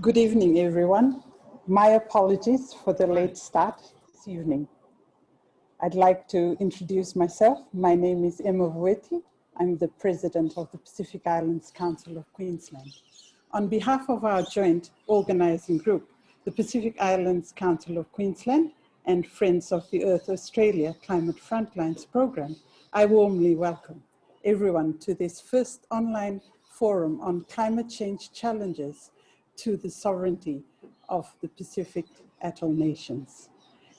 Good evening, everyone. My apologies for the late start this evening. I'd like to introduce myself. My name is Emma Vueti. I'm the president of the Pacific Islands Council of Queensland. On behalf of our joint organizing group, the Pacific Islands Council of Queensland and Friends of the Earth Australia Climate Frontlines program, I warmly welcome everyone to this first online forum on climate change challenges to the sovereignty of the Pacific Atoll nations.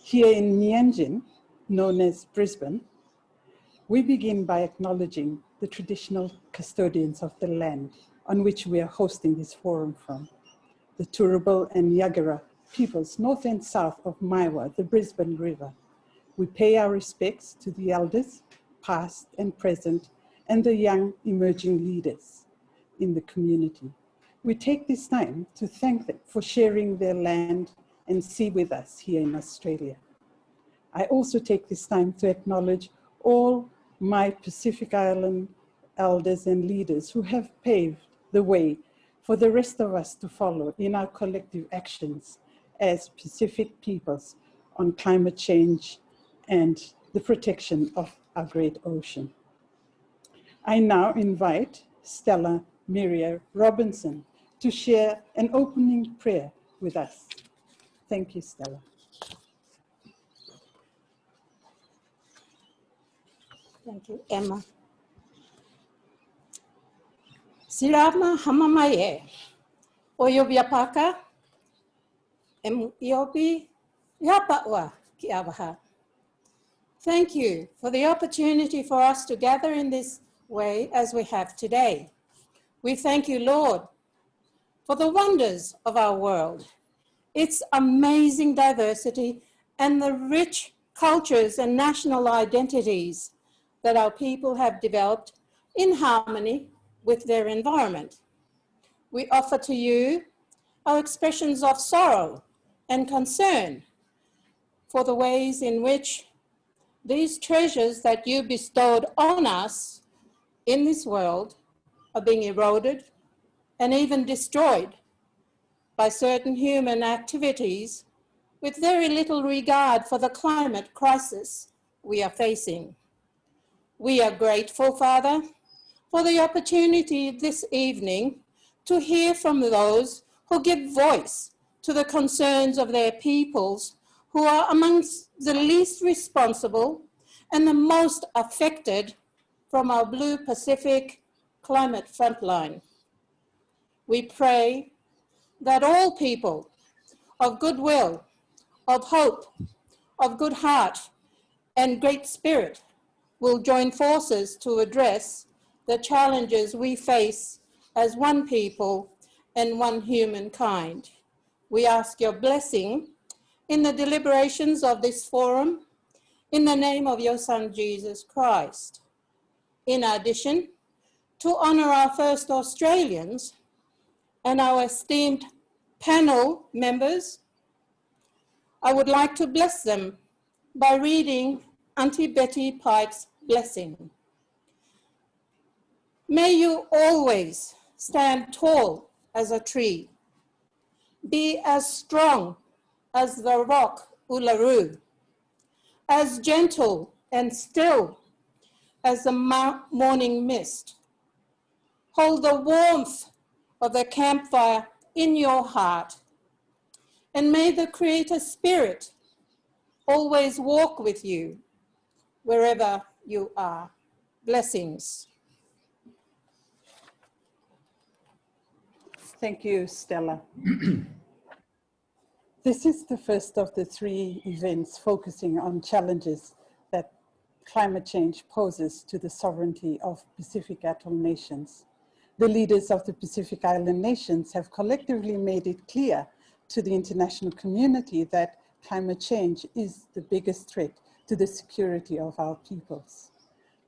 Here in Meanjin, known as Brisbane, we begin by acknowledging the traditional custodians of the land on which we are hosting this forum from, the Turrbal and Yagara peoples north and south of Maiwar, the Brisbane River. We pay our respects to the elders, past and present, and the young emerging leaders in the community. We take this time to thank them for sharing their land and sea with us here in Australia. I also take this time to acknowledge all my Pacific Island elders and leaders who have paved the way for the rest of us to follow in our collective actions as Pacific peoples on climate change and the protection of our great ocean. I now invite Stella Miria Robinson to share an opening prayer with us. Thank you, Stella. Thank you, Emma. Sirama hamamaye, oyobiapaka, em yapawa ki awaha. Thank you for the opportunity for us to gather in this way as we have today. We thank you, Lord, for the wonders of our world, its amazing diversity and the rich cultures and national identities that our people have developed in harmony with their environment. We offer to you our expressions of sorrow and concern for the ways in which these treasures that you bestowed on us in this world are being eroded and even destroyed by certain human activities with very little regard for the climate crisis we are facing. We are grateful, Father, for the opportunity this evening to hear from those who give voice to the concerns of their peoples who are amongst the least responsible and the most affected from our Blue Pacific climate frontline. We pray that all people of goodwill, of hope, of good heart, and great spirit will join forces to address the challenges we face as one people and one humankind. We ask your blessing in the deliberations of this forum in the name of your son, Jesus Christ. In addition, to honor our first Australians and our esteemed panel members, I would like to bless them by reading Auntie Betty Pike's blessing. May you always stand tall as a tree, be as strong as the rock Uluru, as gentle and still as the morning mist, Hold the warmth of the campfire in your heart. And may the Creator Spirit always walk with you wherever you are. Blessings. Thank you, Stella. this is the first of the three events focusing on challenges that climate change poses to the sovereignty of Pacific Atoll nations the leaders of the Pacific Island nations have collectively made it clear to the international community that climate change is the biggest threat to the security of our peoples.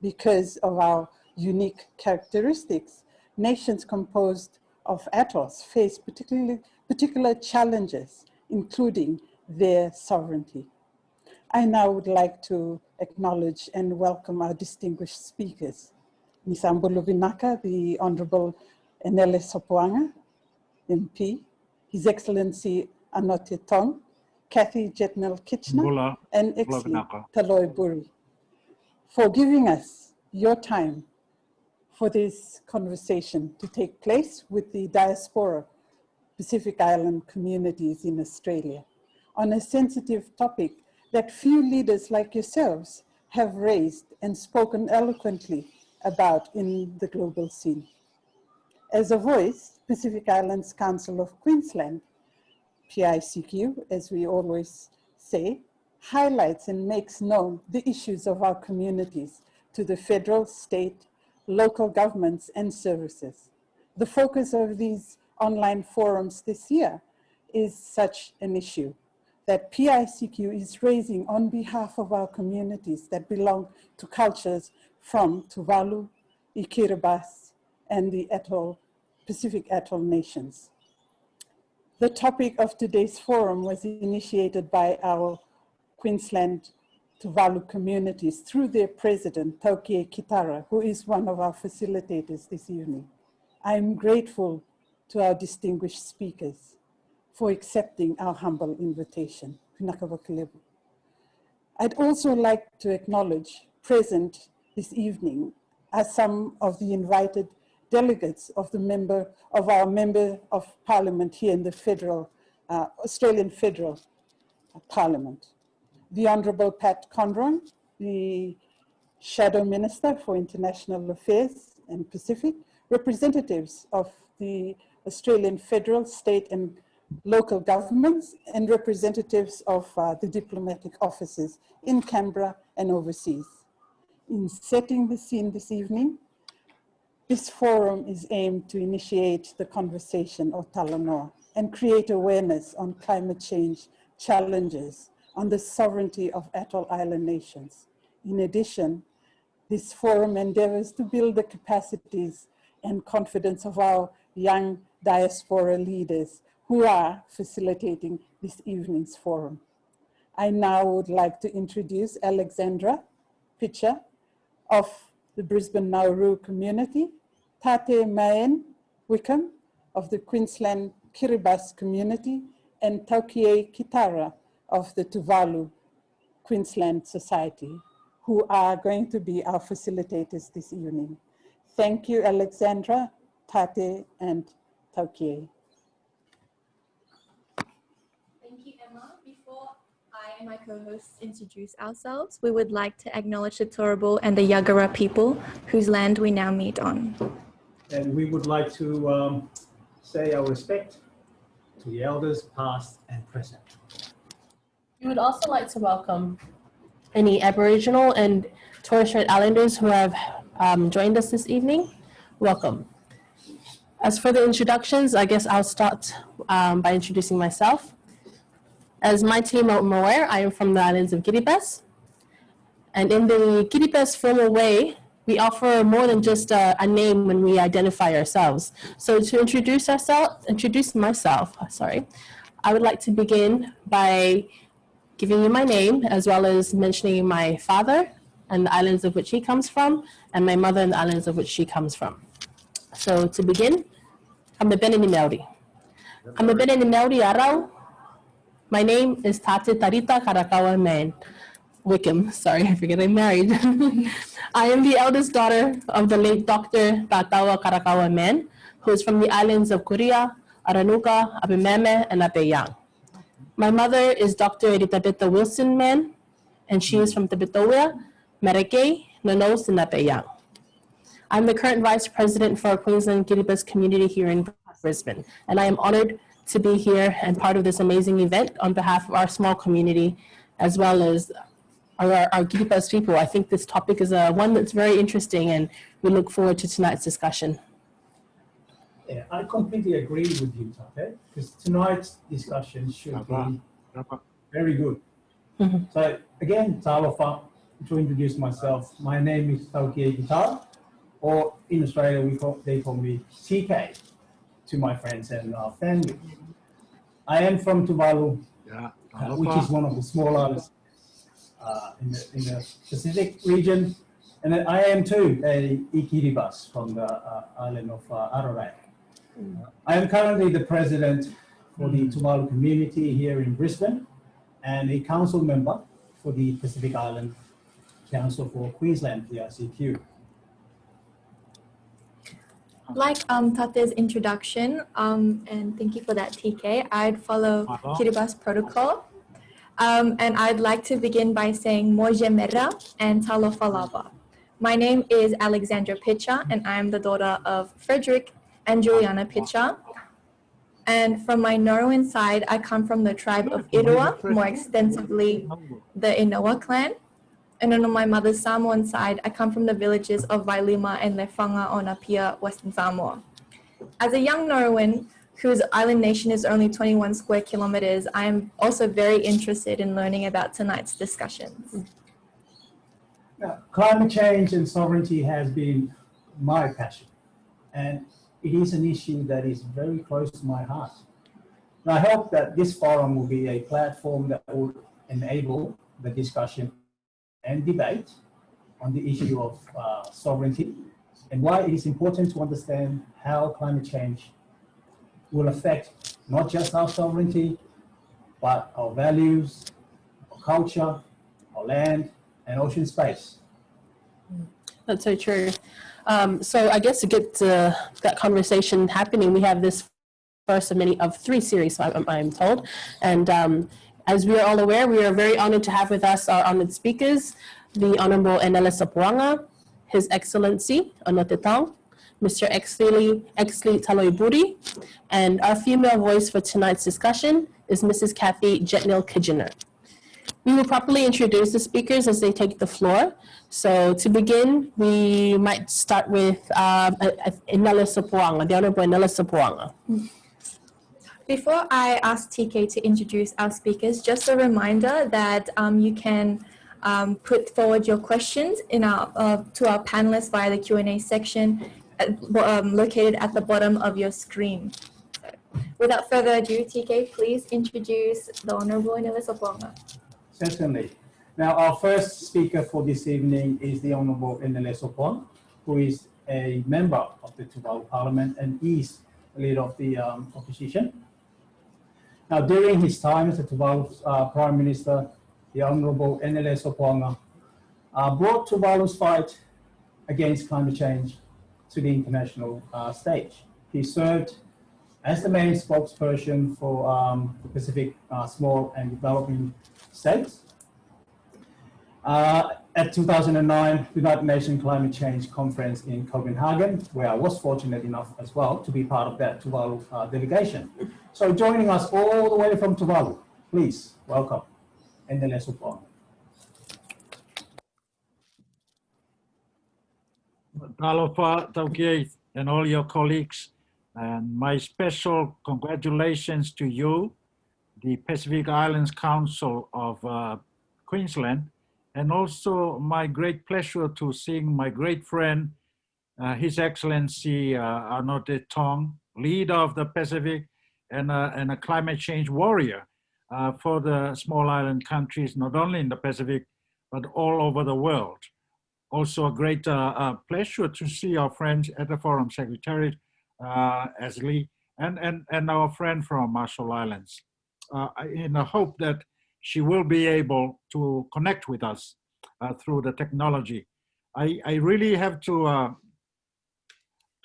Because of our unique characteristics, nations composed of atolls face particularly, particular challenges, including their sovereignty. I now would like to acknowledge and welcome our distinguished speakers. Nisambo Luvinaka, the Honorable Enele Sopoaga, MP, His Excellency Anote Tong, Kathy Jetnil Kijiner, Bula, and Exi Vinaka. Taloiburi, for giving us your time for this conversation to take place with the diaspora Pacific Island communities in Australia on a sensitive topic that few leaders like yourselves have raised and spoken eloquently about in the global scene. As a voice, Pacific Islands Council of Queensland, PICQ, as we always say, highlights and makes known the issues of our communities to the federal, state, local governments and services. The focus of these online forums this year is such an issue that PICQ is raising on behalf of our communities that belong to cultures from Tuvalu, Kiribati, and the atoll, Pacific Atoll nations. The topic of today's forum was initiated by our Queensland Tuvalu communities through their president, Taukie Kitara, who is one of our facilitators this evening. I'm grateful to our distinguished speakers for accepting our humble invitation. I'd also like to acknowledge present this evening as some of the invited delegates of the member of our member of parliament here in the federal, uh, Australian Federal Parliament. The Honorable Pat Conroy, the Shadow Minister for International Affairs and Pacific, representatives of the Australian federal, state and local governments and representatives of uh, the diplomatic offices in Canberra and overseas. In setting the scene this evening, this forum is aimed to initiate the conversation of Talanoa and create awareness on climate change challenges on the sovereignty of atoll island nations. In addition, this forum endeavors to build the capacities and confidence of our young diaspora leaders who are facilitating this evening's forum. I now would like to introduce Alexandra Pitcher of the Brisbane Nauru community, Tate Mayen Wickham of the Queensland Kiribati community, and Taukie Kitara of the Tuvalu Queensland Society, who are going to be our facilitators this evening. Thank you, Alexandra, Tate, and Taukie. Thank you, Emma. Before I and my co-hosts introduce ourselves, we would like to acknowledge the Turrbal and the Yagara people whose land we now meet on. And we would like to um, say our respect to the elders past and present. We would also like to welcome any Aboriginal and Torres Strait Islanders who have um, joined us this evening. Welcome. As for the introductions, I guess I'll start um, by introducing myself. As my team are aware, I am from the islands of Kiribati. And in the Kiribati formal way, we offer more than just a, a name when we identify ourselves. So to introduce ourselves, introduce myself, sorry, I would like to begin by giving you my name as well as mentioning my father and the islands of which he comes from and my mother and the islands of which she comes from. So to begin, I'm a Benini Maori. I'm a Benini Maori Arau. My name is Tate Tarita Karakawa Man. Wickham, sorry, I forget I'm married. I am the eldest daughter of the late Dr. Tatawa Karakawa Man, who is from the islands of Kuria, Aranuka, Abemama, and Abaiang. My mother is Dr. Eritabeta Wilson Man, and she is from Tabiteuea, Marakei, Nanos, and Abaiang. I'm the current vice president for Queensland Kiribati community here in Brisbane, and I am honored to be here and part of this amazing event on behalf of our small community, as well as our, our Kiribati people. I think this topic is uh, one that's very interesting, and we look forward to tonight's discussion. Yeah, I completely agree with you, Tate, because tonight's discussion should be Berapa? very good. Mhm. So again, Talofa, to introduce myself, my name is Taukie Guitar, or in Australia we call, they call me TK to my friends and uh, family. I am from Tuvalu, Ya, uh, which is one of the small islands uh, in, the, in the Pacific region. And then I am too a Ikiribas from the uh, island of uh, Arorae. Uh, I am currently the president for the Tuvalu community here in Brisbane and a council member for the Pacific Island Council for Queensland, PICQ. Like um, Tate's introduction, um, and thank you for that, TK, I'd follow. Kiribati protocol. Um, and I'd like to begin by saying Moje Mera and Talofalaba. My name is Alexandra Picha, and I'm the daughter of Frederick and Juliana Picha. And from my Nauruan side, I come from the tribe of Irua, more extensively the Inoa clan. And then on my mother's Samoan side, I come from the villages of Vailima and Lefanga on Apia, Western Samoa. As a young Nauruan, whose island nation is only 21 square kilometers, I am also very interested in learning about tonight's discussions. Now, climate change and sovereignty has been my passion, and it is an issue that is very close to my heart. And I hope that this forum will be a platform that will enable the discussion and debate on the issue of uh, sovereignty and why it is important to understand how climate change will affect not just our sovereignty, but our values, our culture, our land, and ocean space. That's so true. Um, so I guess to get uh, that conversation happening, we have this first of many of three series, I'm, I'm told. And um, as we are all aware, we are very honored to have with us our honored speakers, the Honorable Enele Sopoaga, His Excellency Anote Tong, Mr. Exsley, Exsley Taloiburi, and our female voice for tonight's discussion is Mrs. Kathy Jetnil Kijiner. We will properly introduce the speakers as they take the floor. So to begin, we might start with uh, uh, Enele Sopoaga, the Honorable Enele Sopoaga. Before I ask TK to introduce our speakers, just a reminder that um, you can um, put forward your questions in our, uh, to our panelists via the Q&A section at, um, located at the bottom of your screen. Without further ado, TK, please introduce the Honorable Enele Sopoaga. Certainly. Now, our first speaker for this evening is the Honorable Enele Sopoaga, who is a member of the Tuvalu Parliament and is leader of the um, opposition. Now, during his time as the Tuvalu uh, Prime Minister, the Honorable Enele Sopoaga uh, brought Tuvalu's fight against climate change to the international uh, stage. He served as the main spokesperson for um, the Pacific uh, Small and Developing States. Uh, at 2009 United Nations Climate Change Conference in Copenhagen, where I was fortunate enough as well to be part of that Tuvalu uh, delegation. So joining us all the way from Tuvalu, please welcome Enele Sopoaga. Talofa and all your colleagues, and my special congratulations to you, the Pacific Islands Council of uh, Queensland, and also my great pleasure to seeing my great friend, uh, His Excellency uh, Anote Tong, leader of the Pacific and, a- and a climate change warrior uh, for the small island countries, not only in the Pacific, but all over the world also a great uh, uh, pleasure to see our friends at the Forum Secretariat, uh, Ashley, and, and, and our friend from Marshall Islands. Uh, in the hope that she will be able to connect with us uh, through the technology. I, I really have to, uh,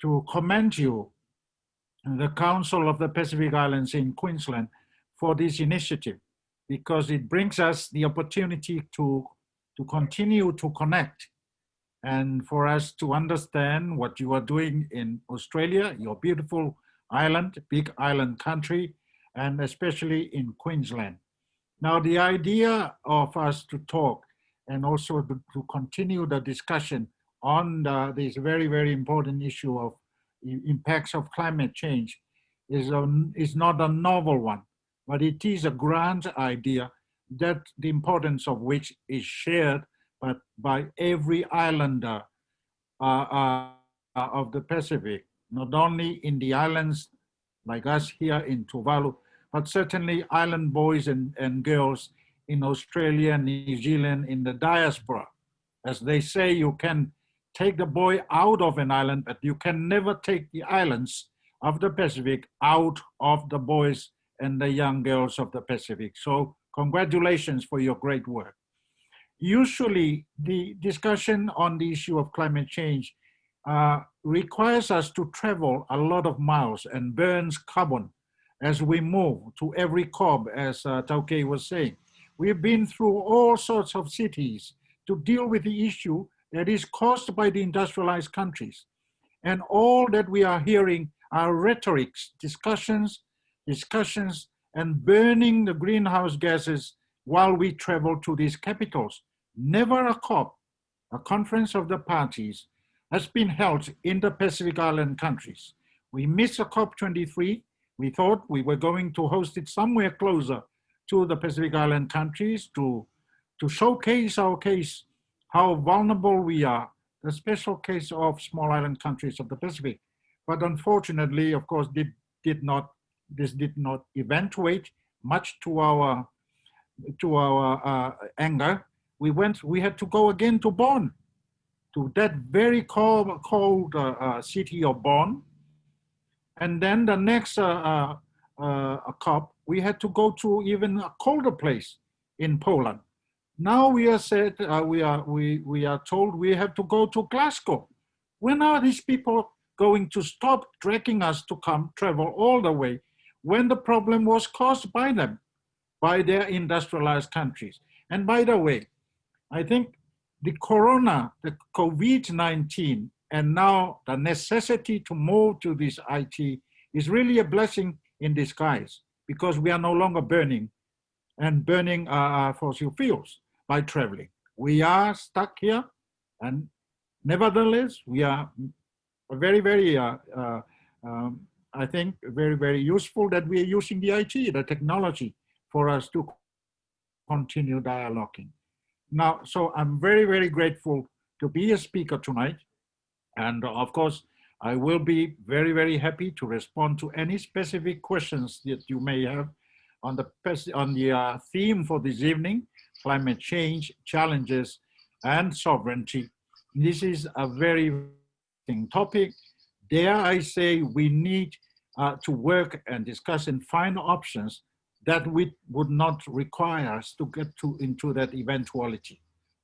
to commend you, the Council of the Pacific Islands in Queensland, for this initiative, because it brings us the opportunity to, to continue to connect and for us to understand what you are doing in Australia, your beautiful island, big island country, and especially in Queensland. Now, the idea of us to talk and also to, to continue the discussion on the, this very, very important issue of impacts of climate change is, a, is not a novel one, but it is a grand idea that the importance of which is shared but by every islander uh, uh, of the Pacific, not only in the islands like us here in Tuvalu, but certainly island boys and, and girls in Australia New Zealand in the diaspora. As they say, you can take the boy out of an island, but you can never take the islands of the Pacific out of the boys and the young girls of the Pacific. So congratulations for your great work. Usually the discussion on the issue of climate change uh, requires us to travel a lot of miles and burns carbon as we move to every COP, as uh, Taukie was saying. We've been through all sorts of cities to deal with the issue that is caused by the industrialized countries. And all that we are hearing are rhetorics, discussions, discussions, and burning the greenhouse gases while we travel to these capitals. Never a COP, a conference of the parties, has been held in the Pacific Island countries. We missed a COP23. We thought we were going to host it somewhere closer to the Pacific Island countries to, to showcase our case, how vulnerable we are, the special case of small island countries of the Pacific. But unfortunately, of course, did, did not, this did not eventuate much to our, to our uh, anger. We went, we had to go again to Bonn to that very cold, cold uh, uh, city of Bonn. And then the next uh, uh, uh COP, we had to go to even a colder place in Poland. Now we are said, uh, we, are, we, we are told we have to go to Glasgow. When are these people going to stop dragging us to come travel all the way when the problem was caused by them, by their industrialized countries? And by the way, I think the corona, the COVID-19, and now the necessity to move to this IT is really a blessing in disguise because we are no longer burning and burning uh, fossil fuels by traveling. We are stuck here and nevertheless, we are very, very, uh, uh, um, I think, very, very useful that we are using the IT, the technology for us to continue dialoguing. Now, so I'm very, very grateful to be a speaker tonight. And of course, I will be very, very happy to respond to any specific questions that you may have on the, on the uh, theme for this evening, climate change, challenges, and sovereignty. This is a very interesting topic. Dare I say we need uh, to work and discuss and find options that we would not require us to get to into that eventuality.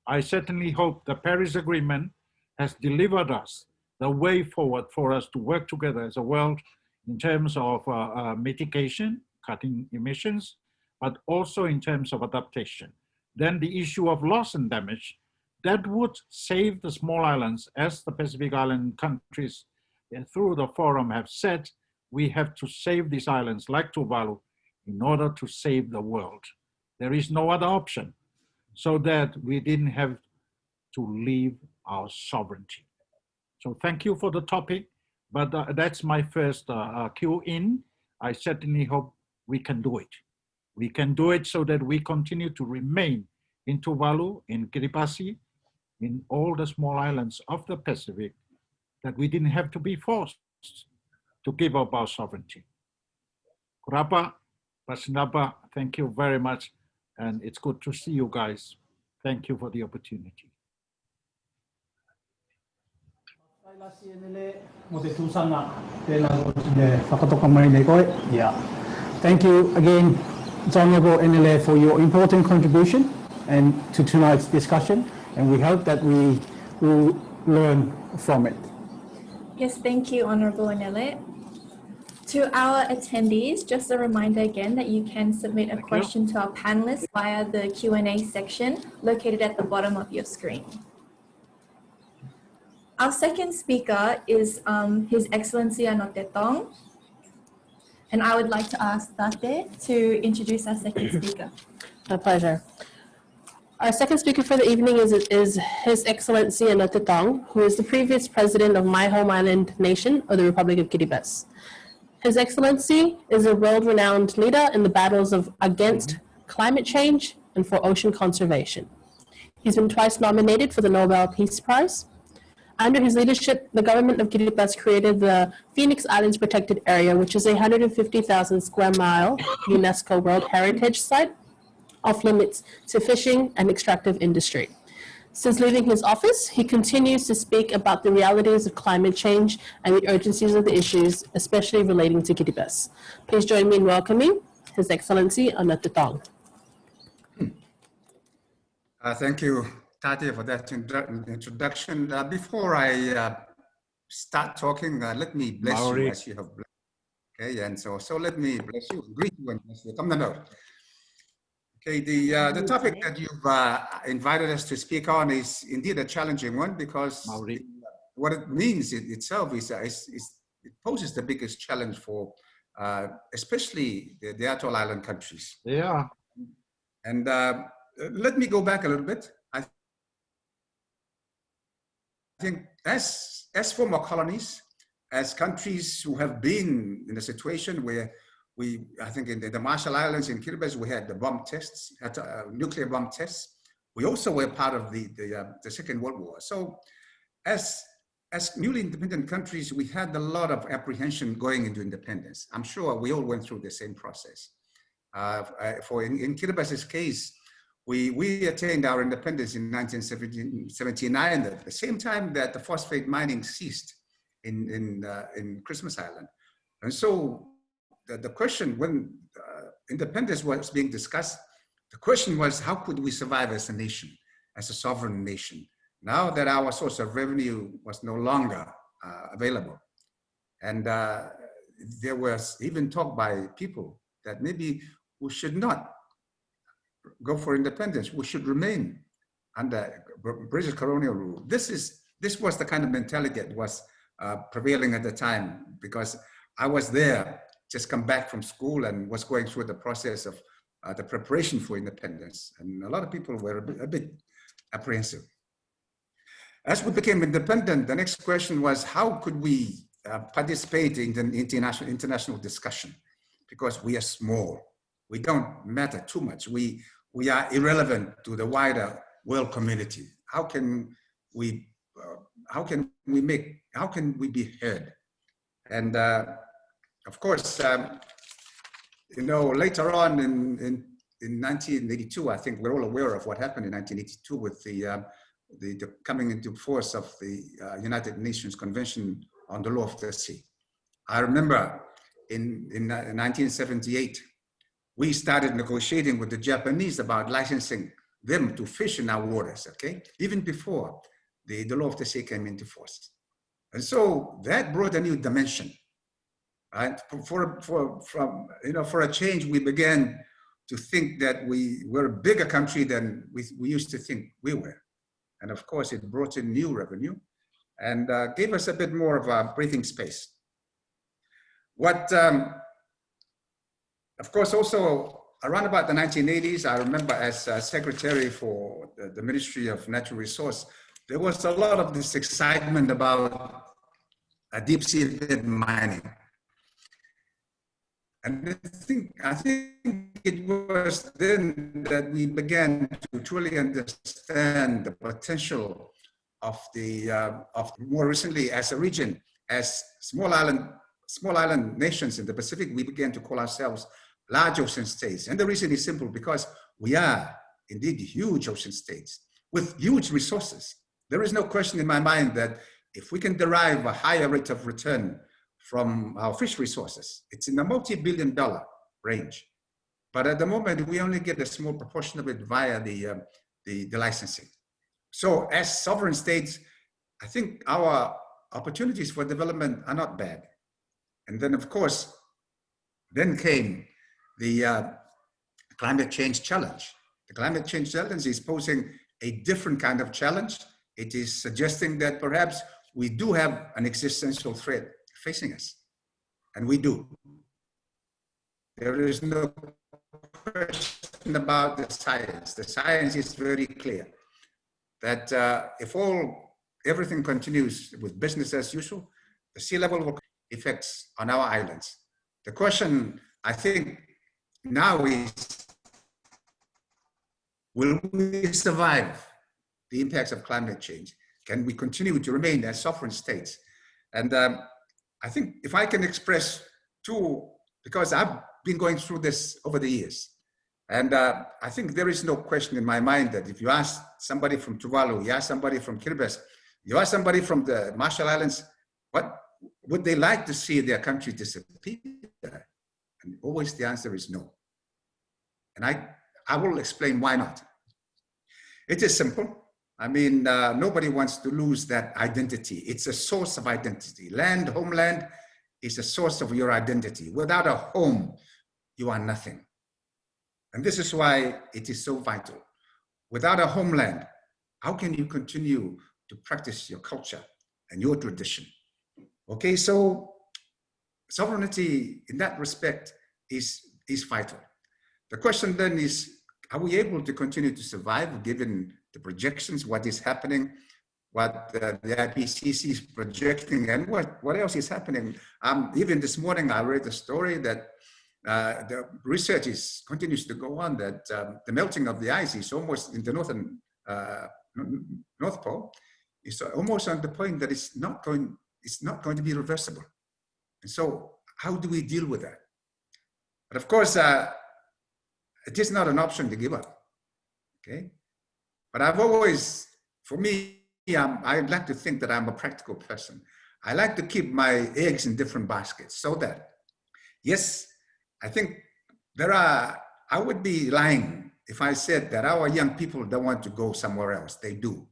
I certainly hope the Paris Agreement has delivered us the way forward for us to work together as a world in terms of uh, uh, mitigation, cutting emissions, but also in terms of adaptation. Then the issue of loss and damage, that would save the small islands as the Pacific Island countries uh, through the forum have said, we have to save these islands like Tuvalu in order to save the world. There is no other option so that we didn't have to leave our sovereignty. So thank you for the topic, but uh, that's my first uh, uh, cue in. I certainly hope we can do it. We can do it so that we continue to remain in Tuvalu, in Kiribati, in all the small islands of the Pacific, that we didn't have to be forced to give up our sovereignty. Kurapa, Pasinapa, thank you very much. And it's good to see you guys. Thank you for the opportunity. Yeah. Thank you again, Honorable Enele, for your important contribution and to tonight's discussion. And we hope that we will learn from it. Yes, thank you, Honorable Enele. To our attendees, just a reminder again that you can submit a Thank question you. to our panelists via the Q&A section located at the bottom of your screen. Our second speaker is um, His Excellency Anote Tong. And I would like to ask Tate to introduce our second speaker. My pleasure. Our second speaker for the evening is, is His Excellency Anote Tong, who is the previous president of my home island nation of the Republic of Kiribati. His Excellency is a world-renowned leader in the battles of against climate change and for ocean conservation. He's been twice nominated for the Nobel Peace Prize. Under his leadership, the government of Kiribati created the Phoenix Islands Protected Area, which is a 150,000 square mile UNESCO World Heritage Site off limits to fishing and extractive industry. Since leaving his office, he continues to speak about the realities of climate change and the urgencies of the issues, especially relating to Kiribati. Please join me in welcoming His Excellency Anote Tong. Uh, thank you, Tati, for that introduction. Uh, before I uh, start talking, uh, let me bless Maori. you as you have blessed. Okay, and so so let me bless you, greet you, and bless you. Come on out. Okay, the uh, the topic that you've uh, invited us to speak on is indeed a challenging one because Maori. what it means in itself is, uh, is, is it poses the biggest challenge for uh, especially the, the atoll island countries. Yeah, And uh, let me go back a little bit. I think as, as former colonies, as countries who have been in a situation where we, I think in the, the Marshall Islands in Kiribati, we had the bomb tests, had, uh, nuclear bomb tests. We also were part of the, the, uh, the Second World War. So as, as newly independent countries, we had a lot of apprehension going into independence. I'm sure we all went through the same process. Uh, uh, for in, in Kiribati's case, we, we attained our independence in 1979 at the same time that the phosphate mining ceased in, in, uh, in Christmas Island. And so the, the question when uh, independence was being discussed, the question was how could we survive as a nation, as a sovereign nation, now that our source of revenue was no longer uh, available. And uh, there was even talk by people that maybe we should not go for independence. We should remain under British colonial rule. This is this was the kind of mentality that was uh, prevailing at the time because I was there, just come back from school and was going through the process of uh, the preparation for independence. And a lot of people were a bit, a bit apprehensive. As we became independent, the next question was how could we uh, participate in the international, international discussion? Because we are small, we don't matter too much. We, we are irrelevant to the wider world community. How can we, uh, how can we make, how can we be heard? And uh, of course, um, you know, later on in, in, in 1982, I think we're all aware of what happened in 1982 with the, uh, the, the, coming into force of the uh, United Nations Convention on the Law of the Sea. I remember in, in 1978, we started negotiating with the Japanese about licensing them to fish in our waters, okay? Even before the, the law of the sea came into force. And so that brought a new dimension. Right? For, for, from, you know, for a change, we began to think that we were a bigger country than we, we used to think we were. And of course, it brought in new revenue and uh, gave us a bit more of a breathing space. What um, of course, also around about the 1980s, I remember as uh, secretary for the, the, Ministry of Natural Resource, there was a lot of this excitement about deep sea bed mining. And I think, I think it was then that we began to truly understand the potential of the, uh, of more recently as a region, as small island, small island nations in the Pacific, we began to call ourselves large ocean states. And the reason is simple because we are indeed huge ocean states with huge resources. There is no question in my mind that if we can derive a higher rate of return from our fish resources, it's in the multi-billion dollar range. But at the moment, we only get a small proportion of it via the, uh, the, the licensing. So as sovereign states, I think our opportunities for development are not bad. And then of course, then came the uh, climate change challenge. The climate change challenge is posing a different kind of challenge. It is suggesting that perhaps we do have an existential threat facing us, and we do. There is no question about the science. The science is very clear that uh, if all everything continues with business as usual, the sea level will effects on our islands. The question I think now is, will we survive the impacts of climate change? Can we continue to remain as sovereign states? And um, I think if I can express two, because I've been going through this over the years, and uh, I think there is no question in my mind that if you ask somebody from Tuvalu, you ask somebody from Kiribati, you ask somebody from the Marshall Islands, what would they like to see their country disappear? And always the answer is no. And I, I will explain why not. It is simple. I mean, uh, nobody wants to lose that identity. It's a source of identity. Land, homeland is a source of your identity. Without a home, you are nothing. And this is why it is so vital. Without a homeland, how can you continue to practice your culture and your tradition? Okay, so sovereignty in that respect is, is vital. The question then is, are we able to continue to survive given the projections, what is happening, what uh, the IPCC is projecting, and what, what else is happening? Um, even this morning, I read a story that uh, the research is, continues to go on that um, the melting of the ice is almost in the northern uh, North Pole is almost on the point that it's not going, it's not going to be reversible. And so how do we deal with that? But of course, uh, it is not an option to give up, okay? But I've always, for me, I'm, I like to think that I'm a practical person. I like to keep my eggs in different baskets so that, yes, I think there are, I would be lying if I said that our young people don't want to go somewhere else. They do.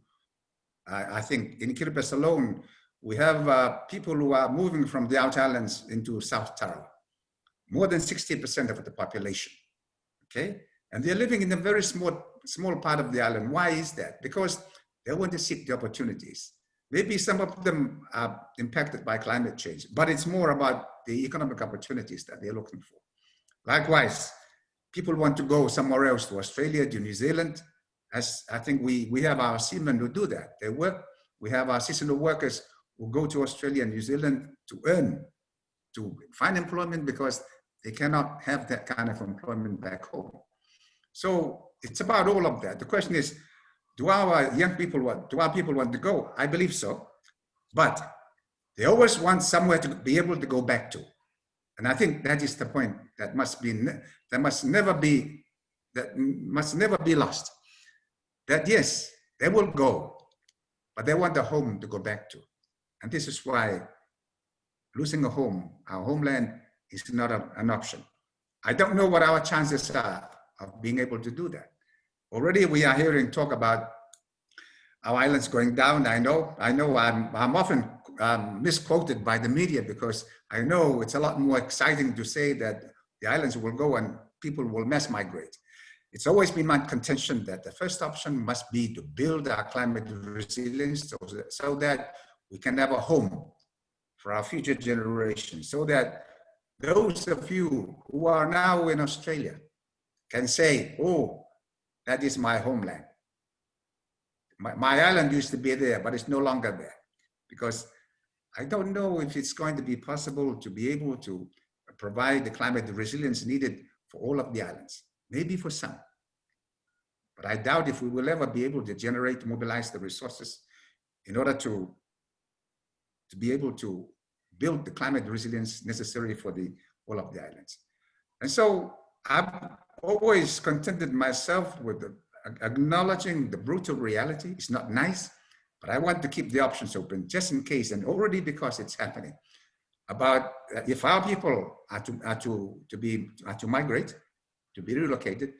I, I think in Kiribati alone, we have uh, people who are moving from the outer islands into South Tarawa, more than 60% of the population, okay? And they're living in a very small, small part of the island. Why is that? Because they want to seek the opportunities. Maybe some of them are impacted by climate change, but it's more about the economic opportunities that they're looking for. Likewise, people want to go somewhere else to Australia, to New Zealand. As I think we, we have our seamen who do that. They work, we have our seasonal workers who go to Australia and New Zealand to earn, to find employment because they cannot have that kind of employment back home. So it's about all of that. The question is, do our young people want, do our people want to go? I believe so, but they always want somewhere to be able to go back to. And I think that is the point that must be, that must never be, that must never be lost. That yes, they will go, but they want a home to go back to. And this is why losing a home, our homeland, is not a, an option. I don't know what our chances are of being able to do that. Already we are hearing talk about our islands going down. I know, I know I'm, I'm often um, misquoted by the media because I know it's a lot more exciting to say that the islands will go and people will mass migrate. It's always been my contention that the first option must be to build our climate resilience so that, so that we can have a home for our future generations so that those of you who are now in Australia can say, oh, that is my homeland. My, my island used to be there, but it's no longer there because I don't know if it's going to be possible to be able to provide the climate resilience needed for all of the islands, maybe for some. But I doubt if we will ever be able to generate, mobilize the resources in order to to be able to build the climate resilience necessary for the all of the islands. And so I've always contented myself with the, acknowledging the brutal reality. It's not nice, but I want to keep the options open just in case, and already because it's happening. About uh, if our people are to, are to, to be are to migrate, to be relocated,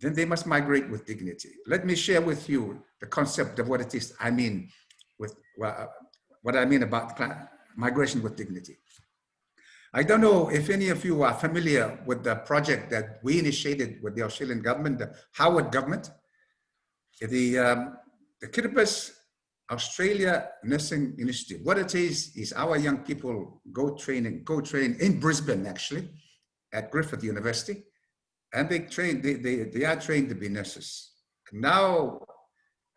then they must migrate with dignity. Let me share with you the concept of what it is I mean with well, what I mean about migration with dignity. I don't know if any of you are familiar with the project that we initiated with the Australian government, the Howard government. The, um, the Kiribati Australia Nursing Initiative. What it is, is our young people go training, go train in Brisbane actually, at Griffith University. And they train, they, they, they are trained to be nurses. Now,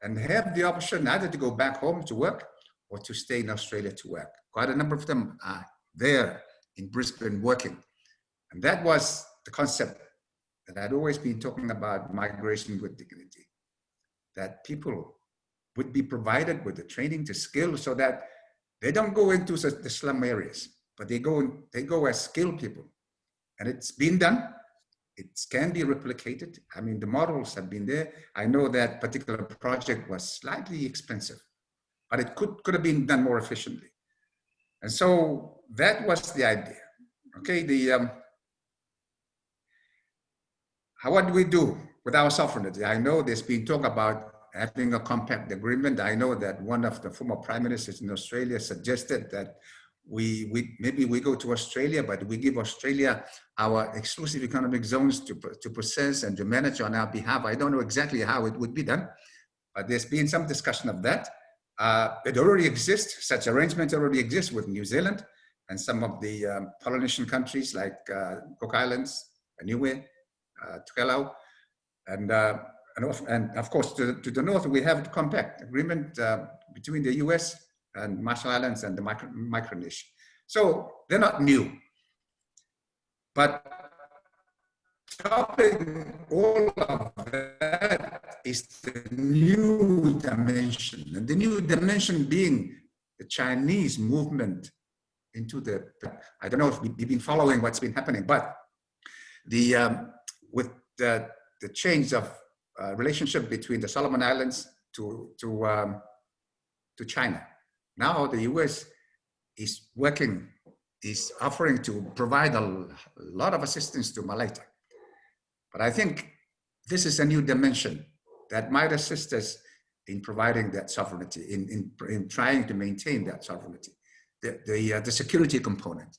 and have the option either to go back home to work or to stay in Australia to work. Quite a number of them are there in Brisbane working. And that was the concept that I'd always been talking about migration with dignity. That people would be provided with the training to skill so that they don't go into the slum areas, but they go, they go as skilled people. And it's been done. It can be replicated. I mean, the models have been there. I know that particular project was slightly expensive, but it could, could have been done more efficiently. And so that was the idea. Okay, the um, how, what do we do with our sovereignty? I know there's been talk about having a compact agreement. I know that one of the former prime ministers in Australia suggested that we, we maybe we go to Australia, but we give Australia our exclusive economic zones to, to process and to manage on our behalf. I don't know exactly how it would be done, but there's been some discussion of that. Uh, it already exists, such arrangements already exist with New Zealand and some of the um, Polynesian countries like uh, Cook Islands, Niue, uh, Tuvalu, and, uh, and, of, and of course to, to the north we have the compact agreement uh, between the US and Marshall Islands and the Micro Micronesia. So they're not new. But topping all of that is the new dimension. And the new dimension being the Chinese movement into the, I don't know if you've been following what's been happening, but the, um, with the, the change of uh, relationship between the Solomon Islands to, to, um, to China, now the US is working, is offering to provide a lot of assistance to Malaita. But I think this is a new dimension that might assist us in providing that sovereignty, in, in, in trying to maintain that sovereignty, the, the, uh, the security component.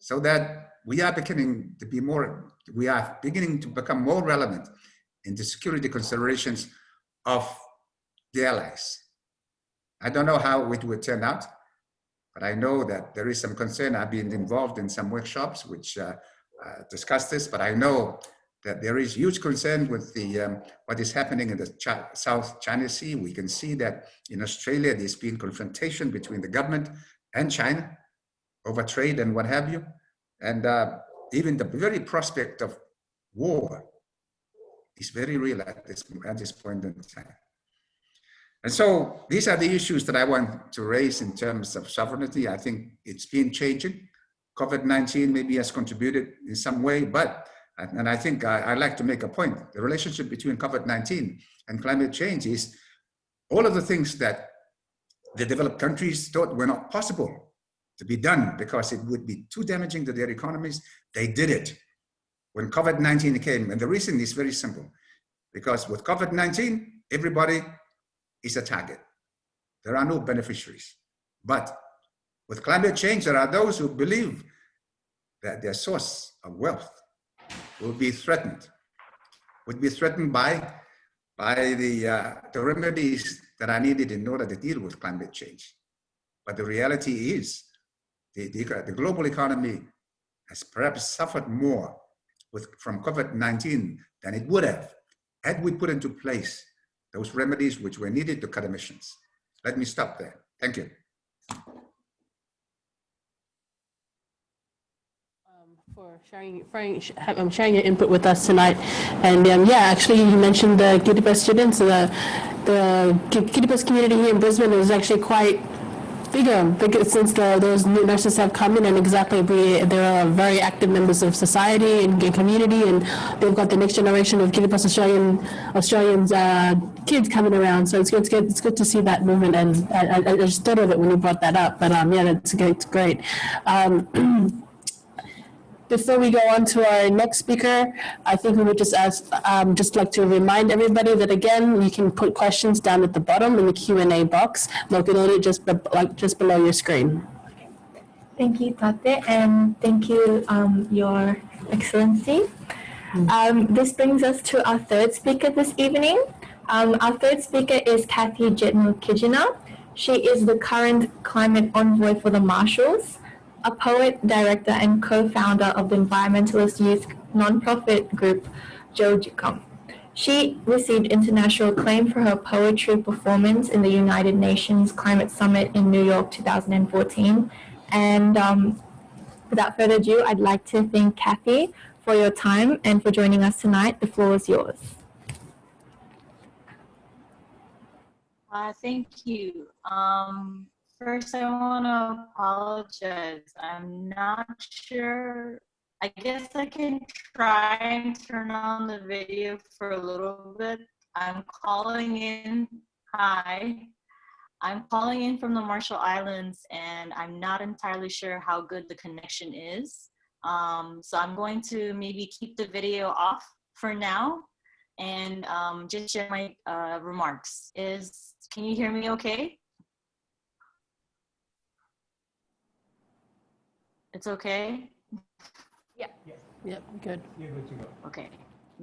So that we are beginning to be more, we are beginning to become more relevant in the security considerations of the allies. I don't know how it would turn out, but I know that there is some concern. I've been involved in some workshops which uh, uh, discuss this, but I know that there is huge concern with the um, what is happening in the South China Sea. We can see that in Australia, there's been confrontation between the government and China over trade and what have you. And uh, even the very prospect of war is very real at this, at this point in time. And so these are the issues that I want to raise in terms of sovereignty. I think it's been changing. COVID-19 maybe has contributed in some way, but, and I think uh, I, I like to make a point, the relationship between COVID-19 and climate change is all of the things that the developed countries thought were not possible to be done because it would be too damaging to their economies, they did it. When COVID-19 came, and the reason is very simple, because with COVID-19, everybody is a target. There are no beneficiaries. But with climate change, there are those who believe that their source of wealth will be threatened, would be threatened by, by the, uh, the remedies that are needed in order to deal with climate change. But the reality is the, the, the global economy has perhaps suffered more with, from COVID-19 than it would have had we put into place those remedies which were needed to cut emissions. Let me stop there. Thank you. Um, for sharing, sharing, um, sharing your input with us tonight. And um, yeah, actually you mentioned the Kiribati students, the, the Kiribati community here in Brisbane is actually quite bigger because since the, those new nurses have come in and exactly we, they're very active members of society and community and they've got the next generation of Kiribati Australian Australians uh, kids coming around so it's good, it's good it's good to see that movement and I, I, just thought of it when you brought that up but um yeah great, it's great. Um, before we go on to our next speaker, I think we would just ask, um, just like to remind everybody that again, you can put questions down at the bottom in the Q&A box located just, be like, just below your screen. Thank you, Tate, and thank you, um, Your Excellency. Mm. Um, this brings us to our third speaker this evening. Um, our third speaker is Kathy Jetnil-Kijiner. She is the current climate envoy for the Marshalls a poet, director, and co-founder of the environmentalist youth nonprofit group Jo-Jikum. She received international acclaim for her poetry performance in the United Nations Climate Summit in New York 2014. And um, without further ado, I'd like to thank Kathy for your time and for joining us tonight. The floor is yours. Uh, thank you. Um, First, I want to apologize. I'm not sure. I guess I can try and turn on the video for a little bit. I'm calling in. Hi. I'm calling in from the Marshall Islands and I'm not entirely sure how good the connection is. Um, so I'm going to maybe keep the video off for now and um, just share my uh, remarks. Is Can you hear me okay? It's okay? Yep, good. You're good to go. Okay.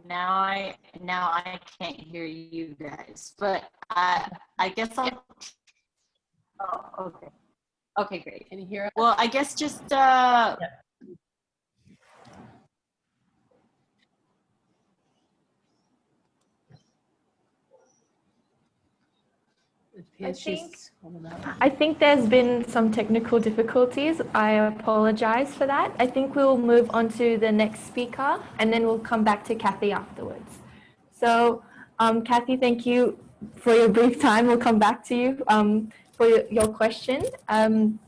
Now I now I can't hear you guys, but I I guess I'll. Oh, okay. Okay, great. Can you hear us? Well, I guess just uh, It appears I think- she's coming up. I think there's been some technical difficulties. I apologize for that. I think we'll move on to the next speaker and then we'll come back to Kathy afterwards. So, um, Kathy, thank you for your brief time. We'll come back to you um, for your, your question. Um,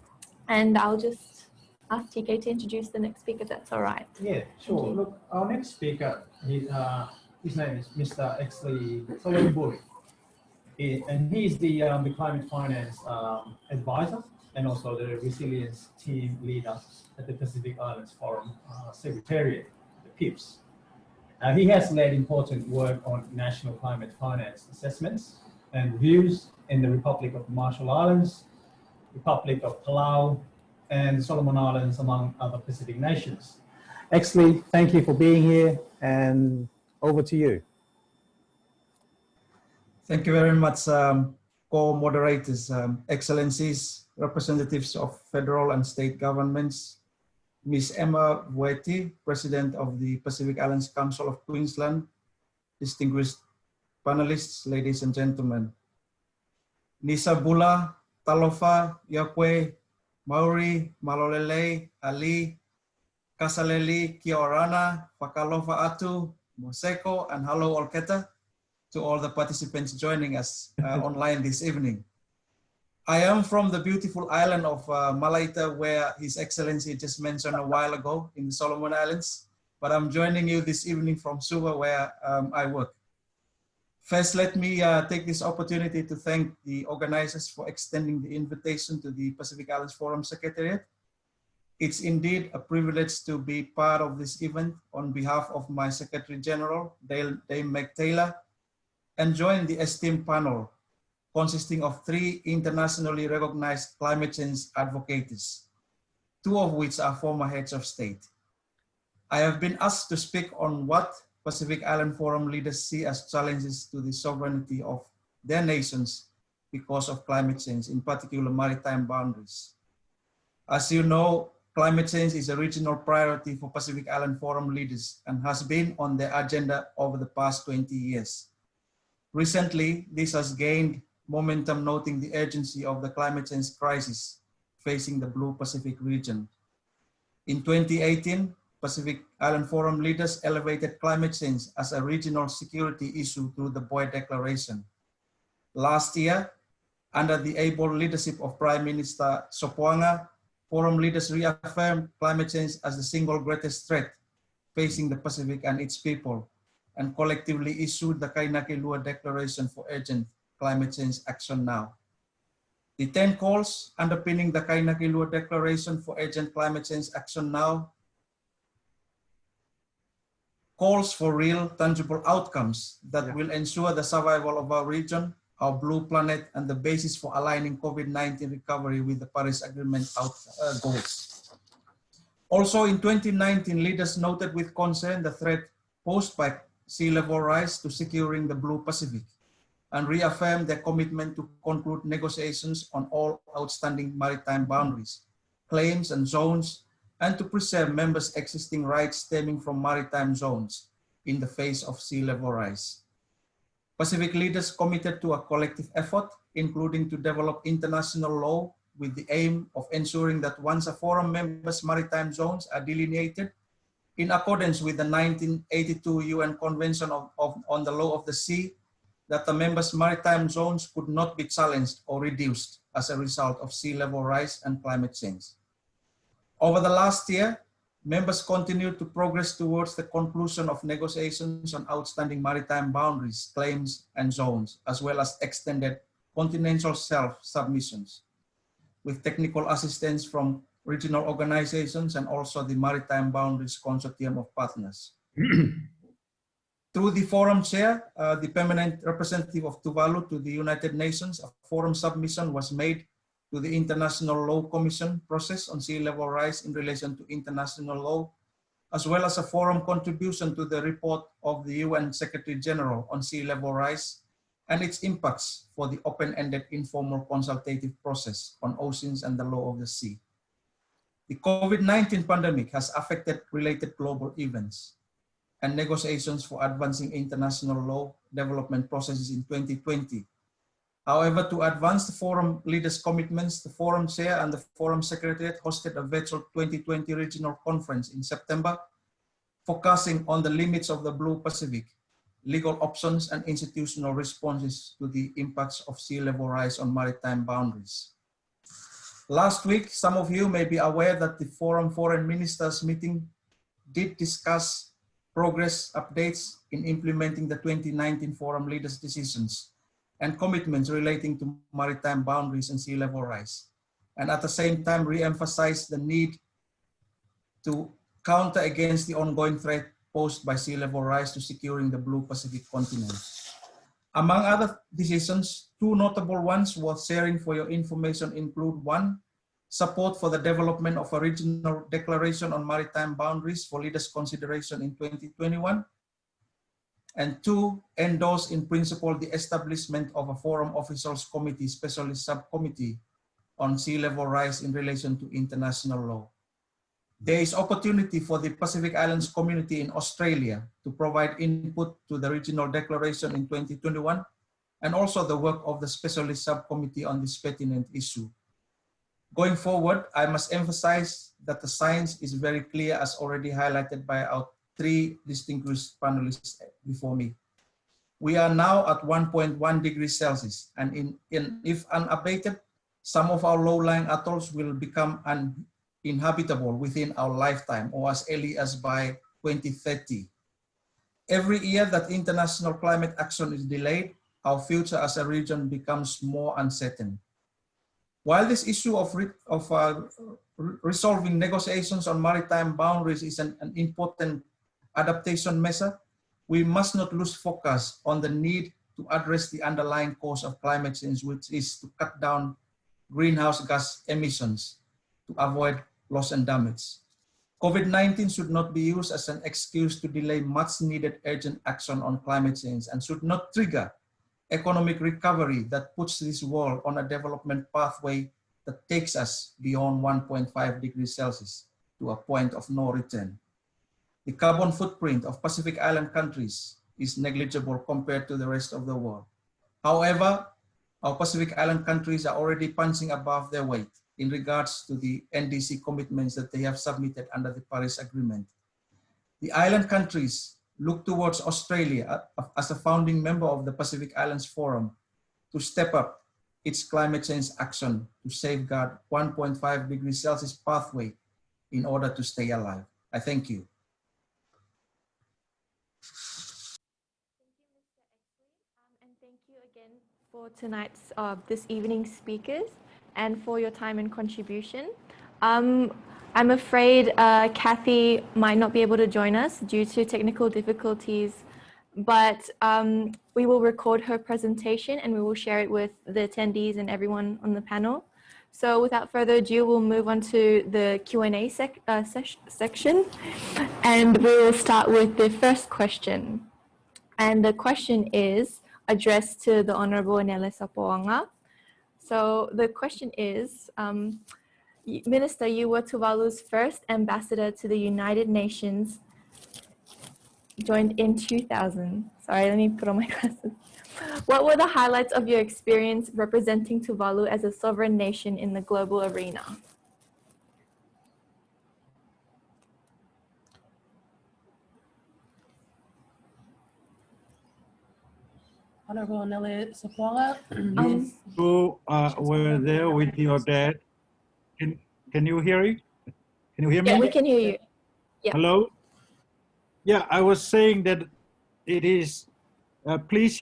and I'll just ask TK to introduce the next speaker, that's all right. Yeah, sure. Look, our next speaker, he, uh, his name is Mr. Exsley Solomon And he's the, um, the climate finance um, advisor and also the resilience team leader at the Pacific Islands Forum uh, Secretariat, the PIFS. Uh, he has led important work on national climate finance assessments and reviews in the Republic of Marshall Islands, Republic of Palau, and Solomon Islands, among other Pacific nations. Exsley, thank you for being here and over to you. Thank you very much, um, co-moderators, um, excellencies, representatives of federal and state governments, Ms. Emma Vueti, President of the Pacific Islands Council of Queensland, distinguished panelists, ladies and gentlemen. Nisa Bula, Talofa, Yakwe, Mauri, Malolele, Ali, Kasaleli, Kiorana, Fakalofa Atu, Moseko, and hello Olketa to all the participants joining us uh, online this evening. I am from the beautiful island of uh, Malaita, where His Excellency just mentioned a while ago in the Solomon Islands, but I'm joining you this evening from Suva, where um, I work. First, let me uh, take this opportunity to thank the organizers for extending the invitation to the Pacific Islands Forum Secretariat. It's indeed a privilege to be part of this event on behalf of my Secretary General, Dame Meg Taylor, and join the esteemed panel consisting of three internationally recognized climate change advocates, two of which are former heads of state. I have been asked to speak on what Pacific Island Forum leaders see as challenges to the sovereignty of their nations because of climate change, in particular maritime boundaries. As you know, climate change is a regional priority for Pacific Island Forum leaders and has been on their agenda over the past 20 years. Recently, this has gained momentum noting the urgency of the climate change crisis facing the Blue Pacific region. In 2018, Pacific Island Forum leaders elevated climate change as a regional security issue through the Boe Declaration. Last year, under the able leadership of Prime Minister Sopoaga, forum leaders reaffirmed climate change as the single greatest threat facing the Pacific and its people, and collectively issued the Kainakilua Declaration for Urgent Climate Change Action Now. The 10 calls underpinning the Kainakilua Declaration for Urgent Climate Change Action Now calls for real, tangible outcomes that Yeah. will ensure the survival of our region, our blue planet, and the basis for aligning COVID-19 recovery with the Paris Agreement out, uh, goals. Also in 2019, leaders noted with concern the threat posed by sea level rise to securing the Blue Pacific and reaffirmed their commitment to conclude negotiations on all outstanding maritime boundaries, claims and zones, and to preserve members' existing rights stemming from maritime zones in the face of sea level rise. Pacific leaders committed to a collective effort, including to develop international law with the aim of ensuring that once a forum member's maritime zones are delineated in accordance with the 1982 UN Convention of, of, on the Law of the Sea, that the members' maritime zones could not be challenged or reduced as a result of sea level rise and climate change. Over the last year, members continued to progress towards the conclusion of negotiations on outstanding maritime boundaries, claims, and zones, as well as extended continental shelf-submissions with technical assistance from regional organizations, and also the Maritime Boundaries Consortium of Partners. Through the forum chair, uh, the permanent representative of Tuvalu to the United Nations, a forum submission was made to the International Law Commission process on sea level rise in relation to international law, as well as a forum contribution to the report of the UN Secretary General on sea level rise and its impacts for the open-ended informal consultative process on oceans and the law of the sea. The COVID-19 pandemic has affected related global events and negotiations for advancing international law development processes in 2020. However, to advance the forum leaders' commitments, the forum chair and the forum secretariat hosted a virtual 2020 regional conference in September, focusing on the limits of the Blue Pacific, legal options and institutional responses to the impacts of sea level rise on maritime boundaries. Last week, some of you may be aware that the Forum Foreign Ministers meeting did discuss progress updates in implementing the 2019 Forum Leaders decisions and commitments relating to maritime boundaries and sea level rise. And at the same time, re-emphasize the need to counter against the ongoing threat posed by sea level rise to securing the blue Pacific continent. Among other decisions, two notable ones worth sharing for your information include one, support for the development of a regional declaration on maritime boundaries for leaders consideration in 2021, and two, endorse in principle the establishment of a Forum Officials Committee Specialist Subcommittee on sea level rise in relation to international law. There is opportunity for the Pacific Islands community in Australia to provide input to the regional declaration in 2021 and also the work of the specialist subcommittee on this pertinent issue. Going forward, I must emphasize that the science is very clear as already highlighted by our three distinguished panelists before me. We are now at 1.1 degrees Celsius and in, in, if unabated, some of our low-lying atolls will become uninhabitable within our lifetime or as early as by 2030. Every year that international climate action is delayed, our future as a region becomes more uncertain. While this issue of, re of uh, re resolving negotiations on maritime boundaries is an, an important adaptation measure, we must not lose focus on the need to address the underlying cause of climate change, which is to cut down greenhouse gas emissions to avoid loss and damage. COVID-19 should not be used as an excuse to delay much needed urgent action on climate change and should not trigger economic recovery that puts this world on a development pathway that takes us beyond 1.5 degrees Celsius to a point of no return. The carbon footprint of Pacific Island countries is negligible compared to the rest of the world. However, our Pacific Island countries are already punching above their weight in regards to the NDC commitments that they have submitted under the Paris Agreement. The island countries look towards Australia as a founding member of the Pacific Islands Forum to step up its climate change action to safeguard 1.5 degrees Celsius pathway in order to stay alive. I thank you. Um, and thank you again for tonight's, uh, this evening's speakers and for your time and contribution. Um, I'm afraid uh, Kathy might not be able to join us due to technical difficulties, but um, we will record her presentation and we will share it with the attendees and everyone on the panel. So without further ado, we'll move on to the Q&A sec uh, section and we will start with the first question. And the question is addressed to the Honorable Nele Sopoaga. So the question is, um, Minister, you were Tuvalu's first ambassador to the United Nations, joined in 2000. Sorry, let me put on my glasses. What were the highlights of your experience representing Tuvalu as a sovereign nation in the global arena? Honorable Nelly Sopoaga. You two uh, were there with your dad. Can, can you hear it? Can you hear me? Yeah, we can hear you. Yeah. Hello? Yeah, I was saying that it is uh, pleasing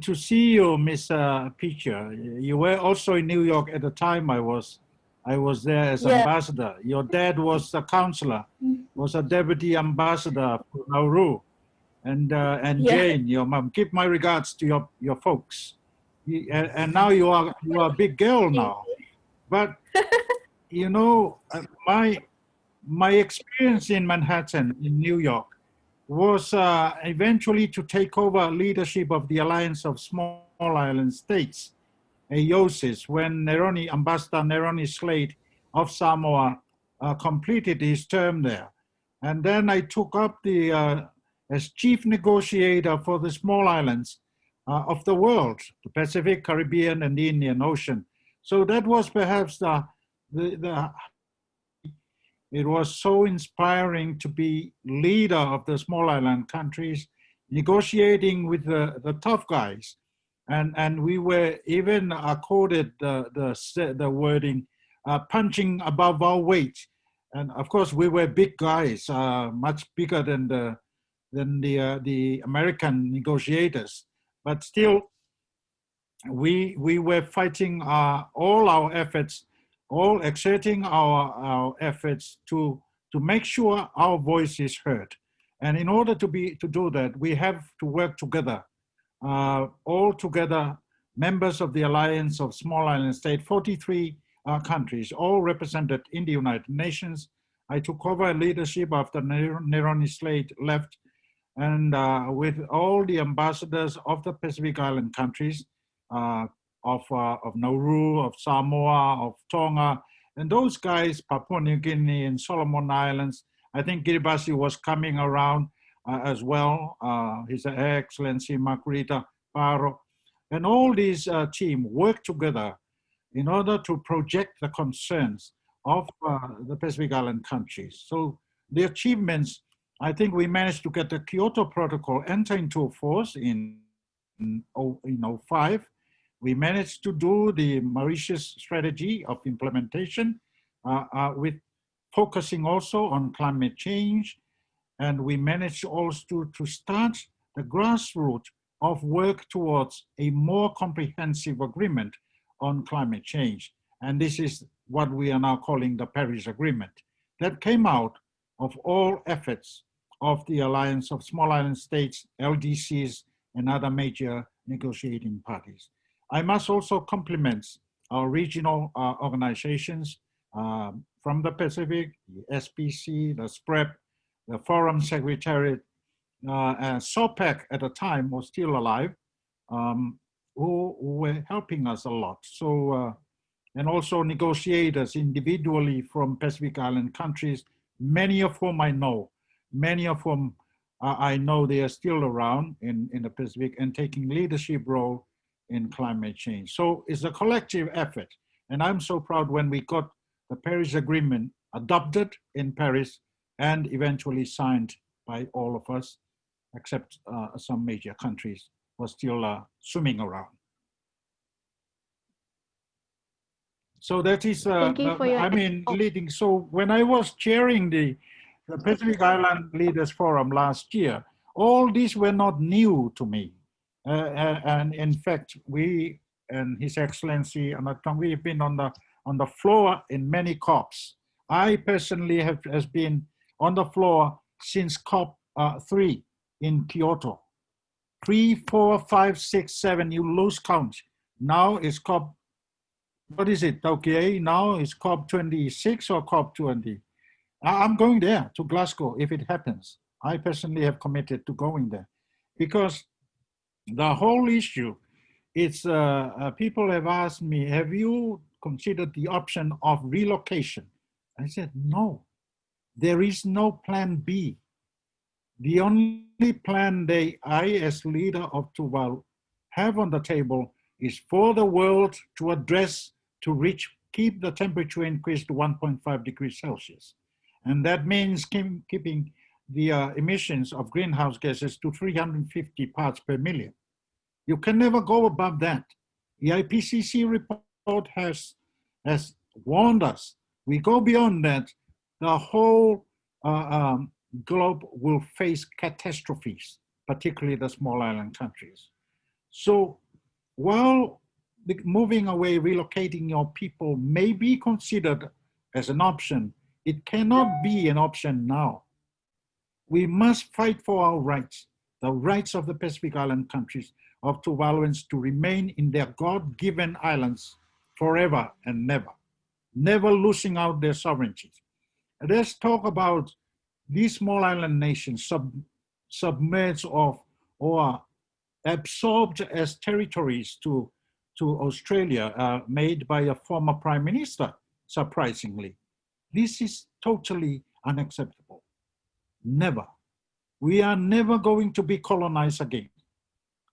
to see you, Miss uh, Pitcher. You were also in New York at the time I was I was there as Yeah. ambassador. Your dad was a counselor, was a deputy ambassador for Nauru. And uh, and Yeah. Jane, your mom. Give my regards to your your folks. You- And, and now you are you are a big girl now, but you know uh, my my experience in Manhattan in New York was uh, eventually to take over leadership of the Alliance of Small Island States, AOSIS, when Neroni, Ambassador Neroni Slade of Samoa uh, completed his term there. And then I took up the, uh, as chief negotiator for the small islands uh, of the world, the Pacific, Caribbean, and the Indian Ocean. So that was perhaps the, the, the it was so inspiring to be leader of the small island countries, negotiating with the, the tough guys. And, and we were even accorded the, the, the wording, uh, punching above our weight. And of course, we were big guys, uh, much bigger than the, than the, uh, the American negotiators. But still, we, we were fighting uh, all our efforts all exerting our, our efforts to, to make sure our voice is heard. And in order to, be, to do that, we have to work together, uh, all together, members of the Alliance of Small Island States, 43 uh, countries, all represented in the United Nations. I took over leadership after Neroni Slade left, and uh, with all the ambassadors of the Pacific Island countries, uh, of, uh, of Nauru, of Samoa, of Tonga, and those guys, Papua New Guinea and Solomon Islands. I think Kiribati was coming around uh, as well, uh, His Excellency Margarita Paro. And all these uh, team work together in order to project the concerns of the Pacific Island countries. So the achievements, I think we managed to get the Kyoto Protocol enter into force in, in, in 05 we managed to do the Mauritius strategy of implementation uh, uh, with focusing also on climate change. And we managed also to, to start the grassroots of work towards a more comprehensive agreement on climate change. And this is what we are now calling the Paris Agreement. That came out of all efforts of the Alliance of Small Island States, LDCs, and other major negotiating parties. I must also compliment our regional uh, organizations um, from the Pacific, the SPC, the SPREP, the Forum Secretariat, uh, and SOPAC at the time was still alive, um, who, who, were helping us a lot. So, uh, and also negotiators individually from Pacific Island countries, many of whom I know, many of whom uh, I know they are still around in, in the Pacific and taking leadership role in climate change. So it's a collective effort. And I'm so proud when we got the Paris Agreement adopted in Paris and eventually signed by all of us, except uh, some major countries were still uh, swimming around. So that is, uh, Thank you for your- I mean, leading. So when I was chairing the, the Pacific Island Leaders Forum last year, all these were not new to me. Uh, and in fact, we and His Excellency Anote Tong, we've been on the on the floor in many COPs. I personally have has been on the floor since COP uh, three in Kyoto. Three, four, five, six, seven. You lose count. Now it's COP. What is it? Okay, now it's COP 26 or COP 20. I'm going there to Glasgow if it happens. I personally have committed to going there because the whole issue is uh, uh, people have asked me have you considered the option of relocation? I said no. There is no plan b. The only plan they i as leader of tuvalu have on the table is for the world to address to reach keep the temperature increase to 1.5 degrees celsius and that means keep, keeping the uh, emissions of greenhouse gases to 350 parts per million. You can never go above that. The IPCC report has, has warned us. We go beyond that, the whole uh, um, globe will face catastrophes, particularly the small island countries. So while moving away, relocating your people may be considered as an option, it cannot be an option now we must fight for our rights. the rights of the Pacific Island countries of Tuvaluans to remain in their God-given islands forever and never, never losing out their sovereignty. Let's talk about these small island nations sub, submerged of or absorbed as territories to, to Australia uh, made by a former prime minister, surprisingly. This is totally unacceptable. Never. We are never going to be colonized again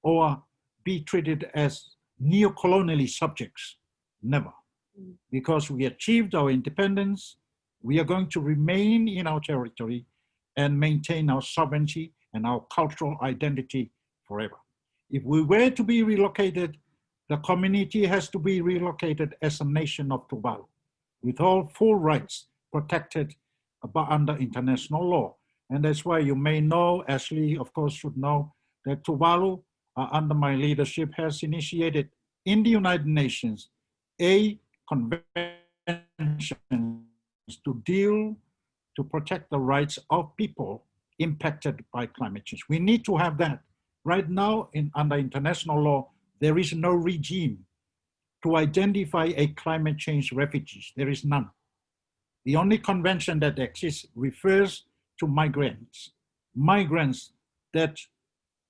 or be treated as neo-colonially subjects. Never. Mm. Because we achieved our independence, we are going to remain in our territory and maintain our sovereignty and our cultural identity forever. If we were to be relocated, the community has to be relocated as a nation of Tuvalu with all full rights protected under international law. And that's why you may know, Ashley, of course, should know that Tuvalu, uh, under my leadership, has initiated in the United Nations a convention to deal, to protect the rights of people impacted by climate change. We need to have that. Right now, in, under international law, there is no regime to identify a climate change refugees. There is none. The only convention that exists refers to migrants, migrants that,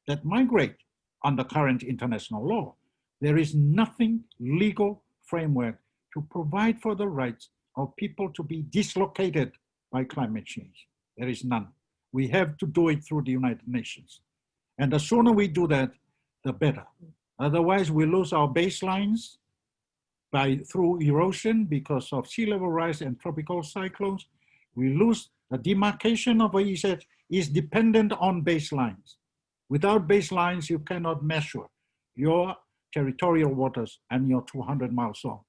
that migrate under current international law. There is nothing legal framework to provide for the rights of people to be dislocated by climate change. There is none. We have to do it through the United Nations. And the sooner we do that, the better. Otherwise, we lose our baselines by through erosion because of sea level rise and tropical cyclones. We lose the demarcation of EEZ is dependent on baselines. Without baselines, you cannot measure your territorial waters and your 200 mile zone.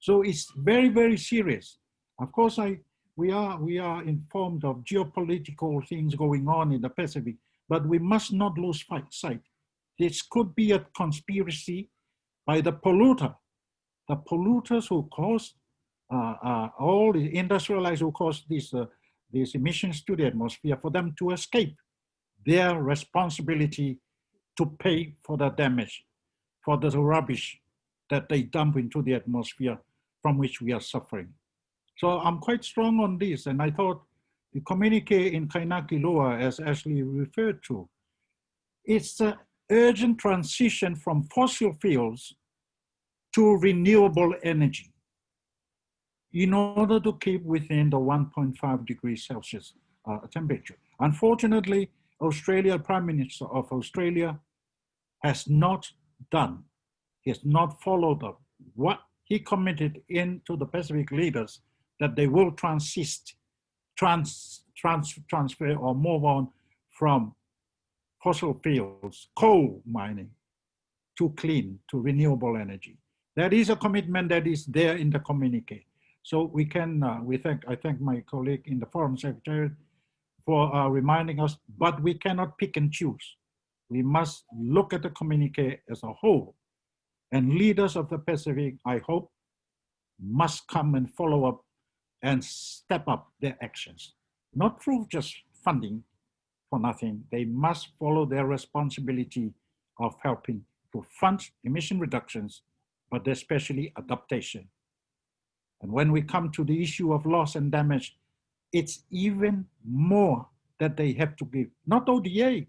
So it's very, very serious. Of course, I, we, are, we are informed of geopolitical things going on in the Pacific, but we must not lose sight. This could be a conspiracy by the polluter, the polluters who cause uh, uh, all the industrialized who cause these, uh, these emissions to the atmosphere for them to escape their responsibility to pay for the damage, for the rubbish that they dump into the atmosphere from which we are suffering. So I'm quite strong on this, and I thought the communique in Kainaki Loa, as Ashley referred to, it's an urgent transition from fossil fuels to renewable energy in order to keep within the 1.5 degrees Celsius uh, temperature. Unfortunately, Australia, Prime Minister of Australia has not done, he has not followed up what he committed into the Pacific leaders that they will transist, trans, trans, transfer or move on from fossil fuels, coal mining, to clean, to renewable energy. That is a commitment that is there in the communique. So we can, uh, we thank, I thank my colleague in the Foreign Secretary for uh, reminding us, but we cannot pick and choose. We must look at the communique as a whole. And leaders of the Pacific, I hope, must come and follow up and step up their actions. Not through just funding for nothing. They must follow their responsibility of helping to fund emission reductions, but especially adaptation. And when we come to the issue of loss and damage, it's even more that they have to give, not ODA,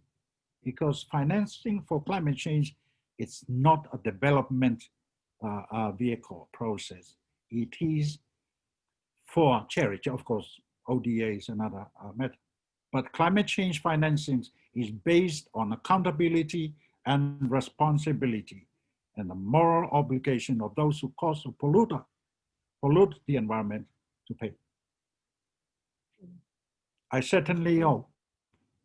because financing for climate change, it's not a development uh, uh, vehicle process. It is for charity, of course, ODA is another uh, method. But climate change financing is based on accountability and responsibility and the moral obligation of those who cause a polluter, pollute the environment to pay. I certainly hope,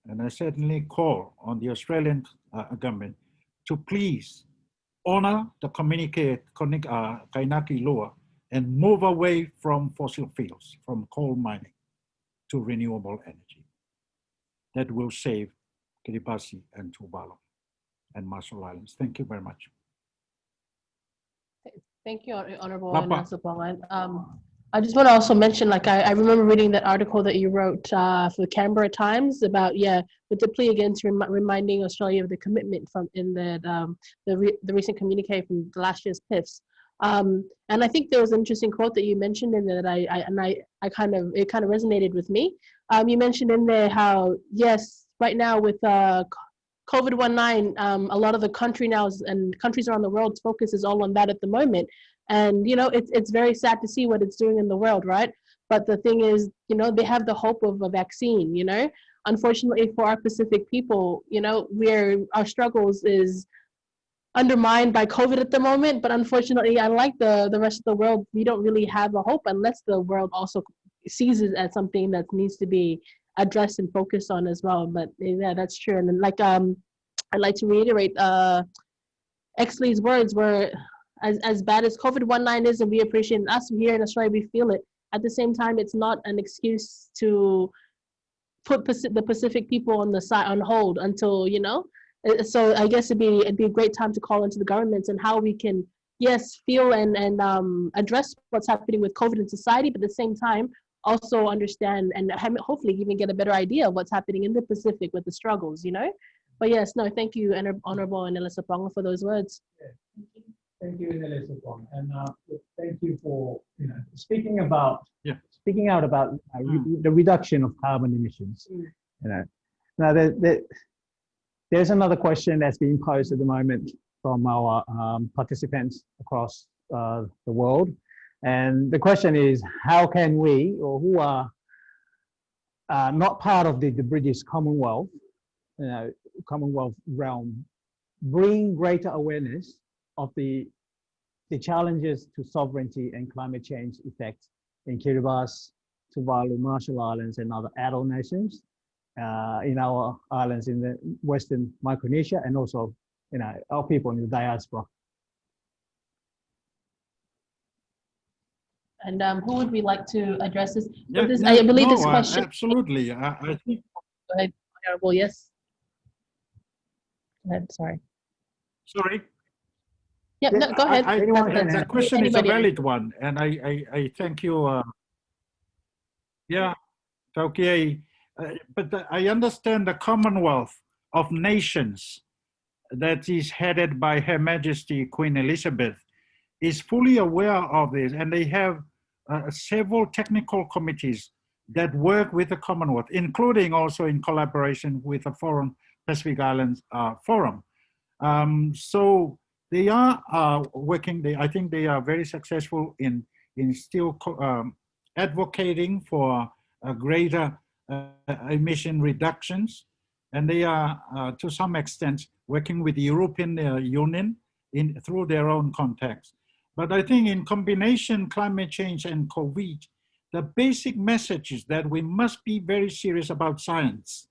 and I certainly call on the Australian uh, government to please honor the communique uh, Kainaki Loa and move away from fossil fuels, from coal mining to renewable energy. That will save Kiribati and Tuvalu and Marshall Islands. Thank you very much. Thank you, Honorable. Nasupongan. Um, I just want to also mention, like, I, I remember reading that article that you wrote uh, for the Canberra Times about, yeah, with the plea against rem reminding Australia of the commitment from in that um, the re the recent communique from last year's PIFs. Um, and I think there was an interesting quote that you mentioned in there that I, I and I, I kind of it kind of resonated with me. Um, you mentioned in there how yes, right now with uh, COVID-19, um, a lot of the country now and countries around the world's focus is all on that at the moment. And, you know, it's, it's very sad to see what it's doing in the world, right? But the thing is, you know, they have the hope of a vaccine, you know? Unfortunately for our Pacific people, you know, we're, our struggles is undermined by COVID at the moment, but unfortunately, unlike the, the rest of the world, we don't really have a hope unless the world also sees it as something that needs to be addressed and focus on as well. But yeah, that's true. And then, like, um, I'd like to reiterate uh, Exsley's words were as, as bad as COVID-19 is, and we appreciate us here in Australia, we feel it. At the same time, it's not an excuse to put the Pacific people on the side on hold until, you know, uh, so I guess it'd be, it'd be a great time to call into the governments and how we can, yes, feel and, and um, address what's happening with COVID in society, but at the same time, also understand and hopefully even get a better idea of what's happening in the Pacific with the struggles, you know? But yes, no, thank you, and Honorable Enele Sopoaga, for those words. Thank you, Enele Sopong, and uh, thank you for you know speaking about yeah. speaking out about uh, mm. the reduction of carbon emissions. Mm. You know, now the, the, there's another question that's being posed at the moment from our um, participants across uh, the world, and the question is, how can we, or who are uh, not part of the, the British Commonwealth, you know, Commonwealth realm, bring greater awareness of the, the challenges to sovereignty and climate change effects in Kiribati, Tuvalu, Marshall Islands, and other atoll nations, uh, in our islands in the Western Micronesia, and also you know, our people in the diaspora. And um, who would we like to address this? Yeah, this no, I believe no, this question. absolutely. I, I think. Go ahead, Honorable. Yes. Go ahead. Sorry. Sorry. Yeah, no, go ahead. I, I, the question is a valid one, and I, I, I thank you. Uh, yeah, okay. Uh, but the, I understand the Commonwealth of Nations that is headed by Her Majesty Queen Elizabeth is fully aware of this, and they have uh, several technical committees that work with the Commonwealth, including also in collaboration with the Forum Pacific Islands uh, Forum. Um, so they are uh, working, they, I think they are very successful in, in still um, advocating for greater uh, emission reductions. And they are, uh, to some extent, working with the European Union in, through their own context. But I think in combination, climate change and COVID, the basic message is that we must be very serious about science.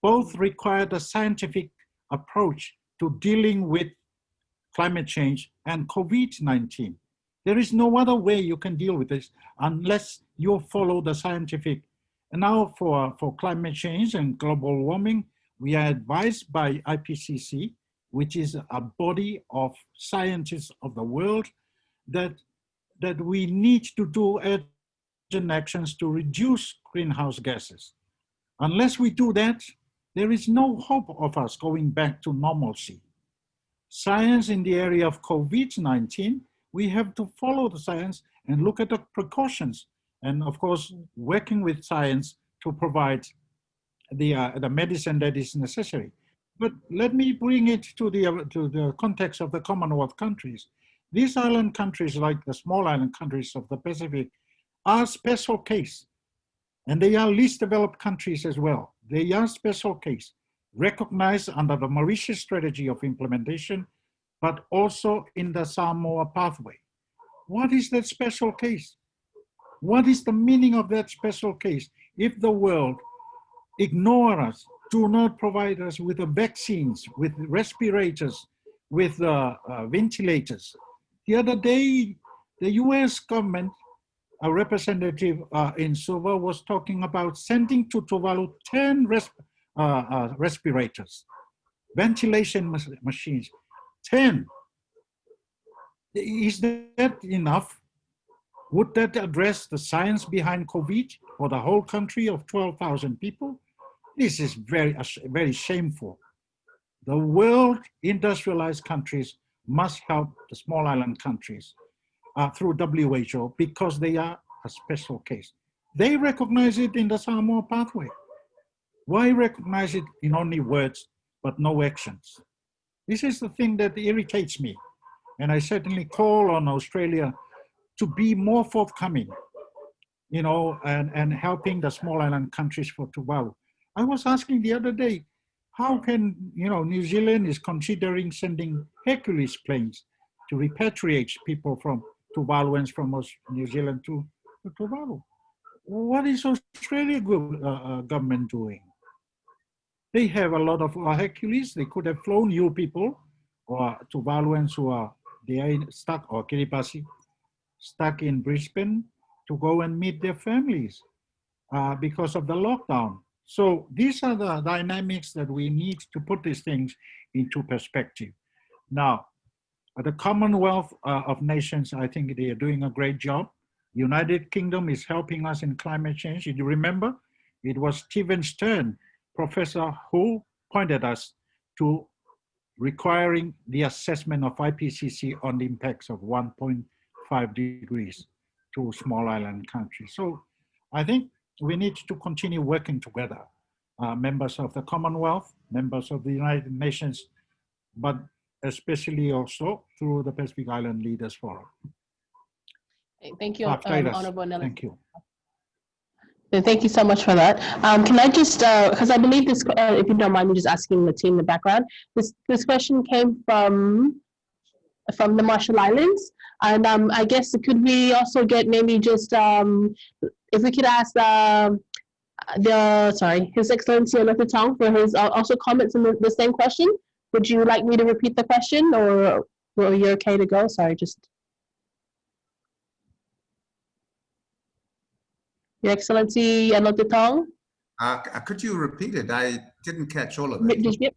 Both require the scientific approach to dealing with climate change and COVID-19. There is no other way you can deal with this unless you follow the scientific. And now for, for climate change and global warming, we are advised by IPCC, which is a body of scientists of the world, that, that we need to do urgent actions to reduce greenhouse gases. Unless we do that, there is no hope of us going back to normalcy science in the area of COVID-19, we have to follow the science and look at the precautions. And of course, working with science to provide the, uh, the medicine that is necessary. But let me bring it to the, to the context of the Commonwealth countries. These island countries, like the small island countries of the Pacific, are special case. And they are least developed countries as well. They are special case recognized under the Mauritius strategy of implementation, but also in the Samoa pathway. What is that special case? What is the meaning of that special case? If the world ignore us, do not provide us with the vaccines, with respirators, with uh, uh, ventilators. The other day, the US government, a representative uh, in Suva was talking about sending to Tuvalu 10 resp uh, uh, respirators, ventilation machines, 10. Is that enough? Would that address the science behind COVID for the whole country of 12,000 people? This is very, very shameful. The world industrialized countries must help the small island countries uh, through WHO because they are a special case. They recognize it in the Samoa pathway. Why recognize it in only words, but no actions? This is the thing that irritates me. And I certainly call on Australia to be more forthcoming, you know, and, and helping the small island countries for Tuvalu. I was asking the other day, how can, you know, New Zealand is considering sending Hercules planes to repatriate people from Tuvaluans from New Zealand to, to Tuvalu. What is Australia uh, uh, government doing? They have a lot of uh, Hercules. They could have flown you people or Tuvaluans who are they are stuck or Kiribati stuck in Brisbane to go and meet their families uh, because of the lockdown. So these are the dynamics that we need to put these things into perspective. Now, the Commonwealth uh, of Nations, I think they are doing a great job. United Kingdom is helping us in climate change. You remember, it was Stephen Stern, professor who pointed us to requiring the assessment of IPCC on the impacts of 1.5 degrees to small island countries. So I think we need to continue working together, uh, members of the Commonwealth, members of the United Nations, but especially also through the Pacific Island Leaders Forum. Thank you, um, Honorable Nelson. Thank you. Thank you so much for that. Um, can I just, because uh, I believe this, uh, if you don't mind me just asking the team in the background, this this question came from from the Marshall Islands, and um, I guess could we also get maybe just um, if we could ask uh, the sorry His Excellency Anote Tong for his uh, also comments on the, the same question. Would you like me to repeat the question or are you okay to go? Sorry, just. Your Excellency Anote Tong? Uh, could you repeat it? I didn't catch all of it.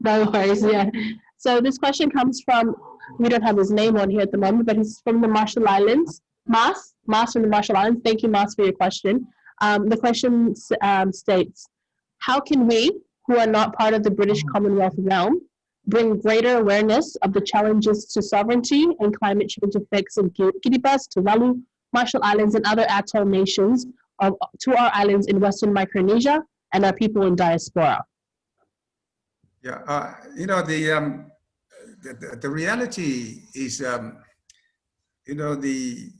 No worries, yeah. So this question comes from, we don't have his name on here at the moment, but he's from the Marshall Islands. Mas, Mas from the Marshall Islands. Thank you, Mas, for your question. Um, the question um, states, how can we, who are not part of the British Commonwealth realm, bring greater awareness of the challenges to sovereignty and climate change effects in Kiribati, Tuvalu, Marshall Islands, and other atoll nations of, to our islands in Western Micronesia and our people in diaspora. Yeah, uh, you know, the, um, the, the, reality is, um, you know, the,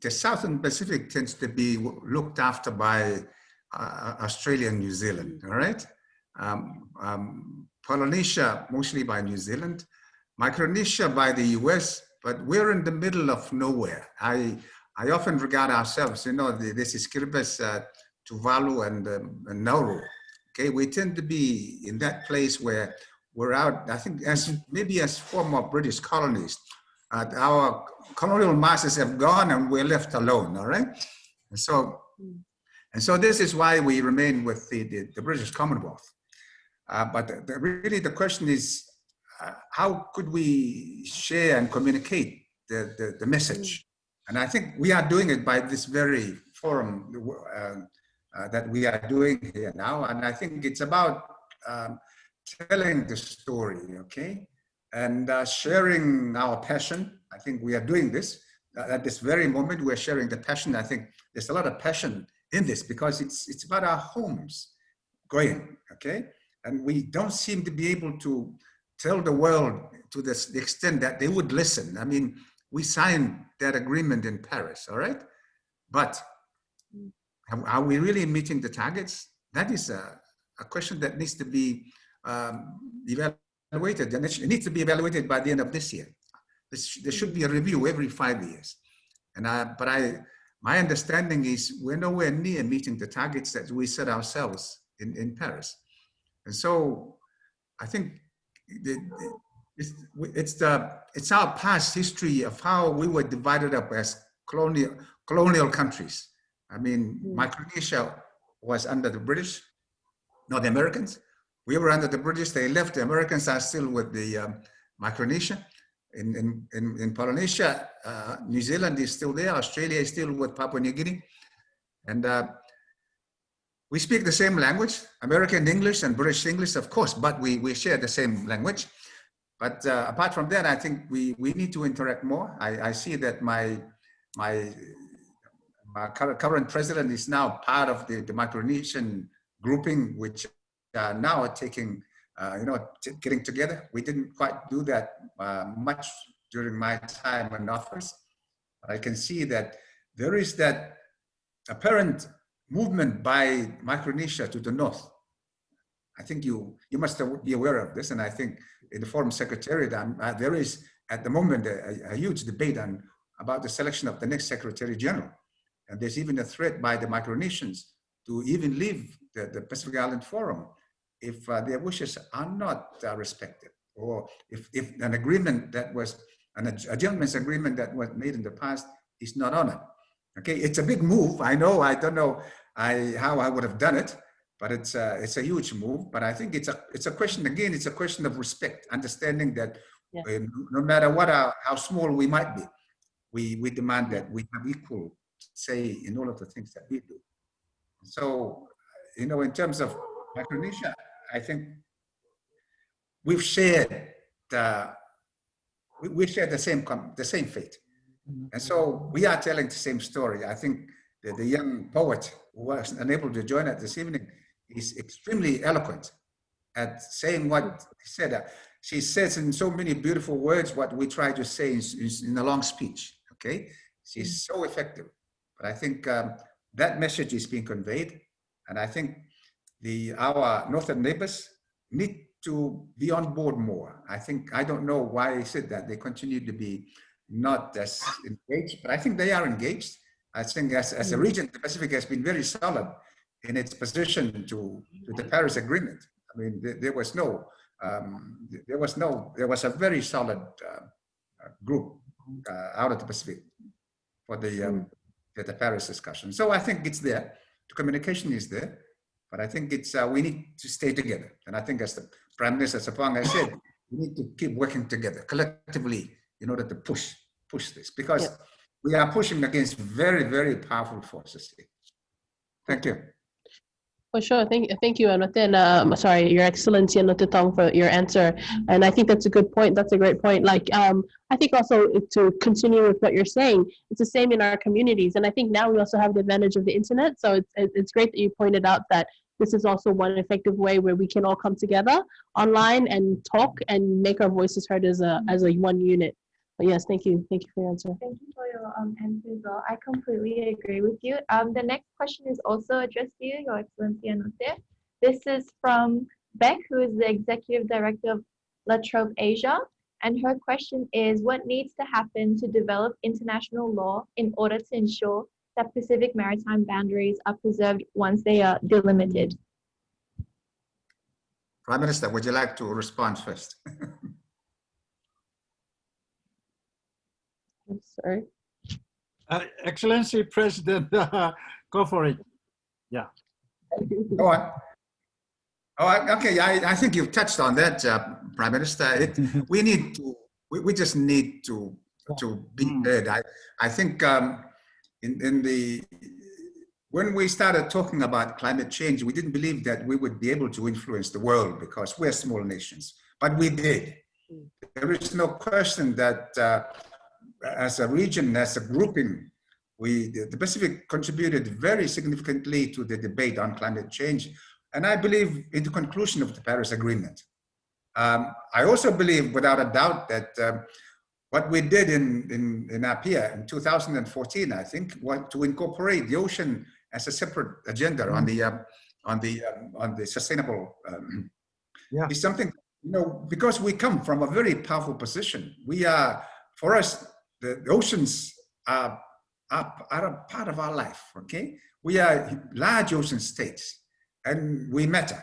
the Southern Pacific tends to be looked after by uh, Australia and New Zealand, all right? Um, um, Polynesia mostly by New Zealand, Micronesia by the US, but we're in the middle of nowhere. I, I often regard ourselves, you know, the, this is Kiribati, uh, Tuvalu and, um, and Nauru. Okay, we tend to be in that place where we're out, I think as maybe as former British colonies, uh, our colonial masters have gone and we're left alone, all right? And so, and so this is why we remain with the, the, the British Commonwealth. Uh, but the, the, really the question is, uh, how could we share and communicate the, the, the, message? And I think we are doing it by this very forum uh, uh, that we are doing here now. And I think it's about um, telling the story, okay? And uh, sharing our passion. I think we are doing this. Uh, at this very moment, we're sharing the passion. I think there's a lot of passion in this because it's, it's about our homes going, okay? And we don't seem to be able to tell the world to this, the extent that they would listen. I mean, we signed that agreement in Paris, all right? But are we really meeting the targets? That is a, a question that needs to be um, evaluated. And it needs to be evaluated by the end of this year. There should be a review every five years. And I, but I, my understanding is we're nowhere near meeting the targets that we set ourselves in, in Paris. And so I think it's, it's, the, it's our past history of how we were divided up as colonial, colonial countries. I mean, mm. Micronesia was under the British, not the Americans. We were under the British, they left, the Americans are still with the um, Micronesia. in, in, in, in Polynesia, uh, New Zealand is still there, Australia is still with Papua New Guinea. And uh, we speak the same language, American English and British English, of course, but we, we share the same language. But uh, apart from that, I think we, we need to interact more. I, I see that my, my, my current, president is now part of the, the Micronesian grouping, which uh, now are taking, uh, you know, getting together. We didn't quite do that uh, much during my time in office. But I can see that there is that apparent movement by Micronesia to the north. I think you, you must be aware of this. And I think in the Forum Secretariat, um, uh, there is at the moment a, a, huge debate on about the selection of the next Secretary General. And there's even a threat by the Micronesians to even leave the, the Pacific Island Forum if uh, their wishes are not uh, respected or if, if an agreement that was an, a gentleman's agreement that was made in the past is not honored. Okay, it's a big move. I know, I don't know I, how I would have done it, but it's a, it's a huge move. But I think it's a, it's a question, again, it's a question of respect, understanding that yeah. uh, no matter what, our, how small we might be, we, we demand that we have equal say in all of the things that we do. So, you know, in terms of Micronesia, I think we've shared the, we, we share the same, the same fate. Mm-hmm. And so we are telling the same story. I think the, the young poet who was unable to join us this evening is extremely eloquent at saying what he said. Uh, she says in so many beautiful words what we try to say in, in a long speech, okay? She's mm-hmm. so effective. But I think um, that message is being conveyed. And I think the our northern neighbors need to be on board more. I think, I don't know why I said that. They continue to be not as engaged, but I think they are engaged. I think as, as a mm. region, the Pacific has been very solid in its position to, to the Paris Agreement. I mean, there, there was no, um, there was no, there was a very solid uh, uh group uh, out of the Pacific for the, um, the, the Paris discussion. So I think it's there. The communication is there, but I think it's uh, we need to stay together. And I think as the Prime Minister Sopoaga has said, we need to keep working together collectively in order to push push this because yeah. we are pushing against very very powerful forces. Thank you. For sure. Thank, thank you, and then, um, sorry, Your Excellency Anote Tong for your answer. And I think that's a good point. That's a great point. Like, um, I think also to continue with what you're saying, it's the same in our communities. And I think now we also have the advantage of the internet. So it's, it's great that you pointed out that this is also one effective way where we can all come together online and talk and make our voices heard as a, as a one unit. But yes, thank you. Thank you for your answer. Thank you for your um, answer, though. I completely agree with you. Um, the next question is also addressed to you, Your Excellency Anote. This is from Beck, who is the Executive Director of La Trobe Asia. And her question is, what needs to happen to develop international law in order to ensure that Pacific maritime boundaries are preserved once they are delimited? Prime Minister, would you like to respond first? I'm sorry. Uh, Excellency President, uh, go for it. Yeah. Go on. Oh, okay. I, I think you've touched on that, uh, Prime Minister. It, we need to, we, we just need to, to be hmm. heard. I, I think um, in, in the, when we started talking about climate change, we didn't believe that we would be able to influence the world because we're small nations, but we did. Hmm. There is no question that uh, as a region, as a grouping, we, the Pacific contributed very significantly to the debate on climate change. And I believe in the conclusion of the Paris Agreement. Um, I also believe without a doubt that um, what we did in, in, in APIA in 2014, I think, to incorporate the ocean as a separate agenda on the, um, on the, um, on the sustainable, um, yeah. is something, you know, because we come from a very powerful position. We are, for us, the, the oceans are, are, are a part of our life, okay? We are large ocean states and we matter.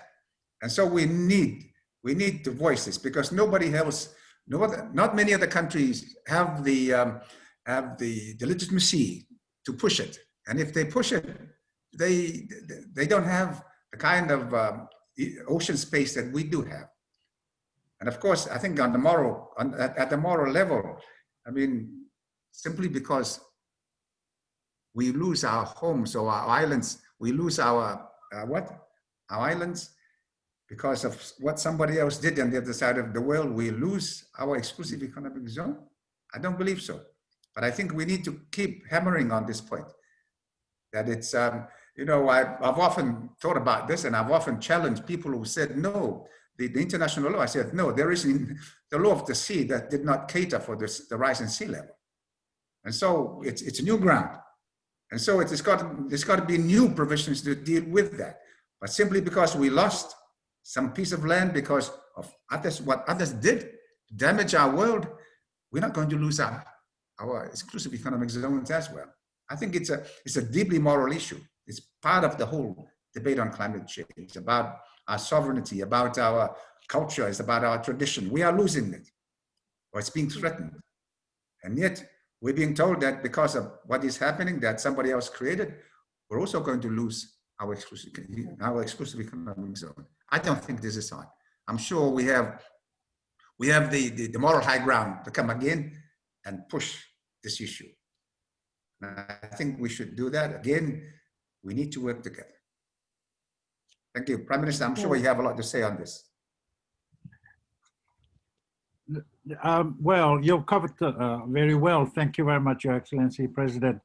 And so we need, we need to voice this because nobody else, no other, not many other countries have the, um, have the, the legitimacy to push it. And if they push it, they, they don't have the kind of um, ocean space that we do have. And of course, I think on the moral, on, at, at the moral level, I mean, simply because we lose our homes or our islands, we lose our, uh, what? Our islands, because of what somebody else did on the other side of the world, we lose our exclusive economic zone? I don't believe so. But I think we need to keep hammering on this point. That it's, um, you know, I, have often thought about this and I've often challenged people who said, no, the, the international law, I said, no, there is in the law of the sea that did not cater for this, the rise in sea level. And so it's, it's new ground. And so it's got, there's got to be new provisions to deal with that. But simply because we lost some piece of land because of others, what others did damage our world, we're not going to lose our, our exclusive economic zones as well. I think it's a, it's a deeply moral issue. It's part of the whole debate on climate change. It's about our sovereignty, about our culture, it's about our tradition. We are losing it, or it's being threatened. And yet, we're being told that because of what is happening that somebody else created, we're also going to lose our exclusive, our exclusive economic zone. I don't think this is on. I'm sure we have we have the, the, the moral high ground to come again and push this issue. And I think we should do that. Again, we need to work together. Thank you. Prime Minister, I'm sure you have a lot to say on this. Um, well, you've covered uh, very well. Thank you very much, Your Excellency, President.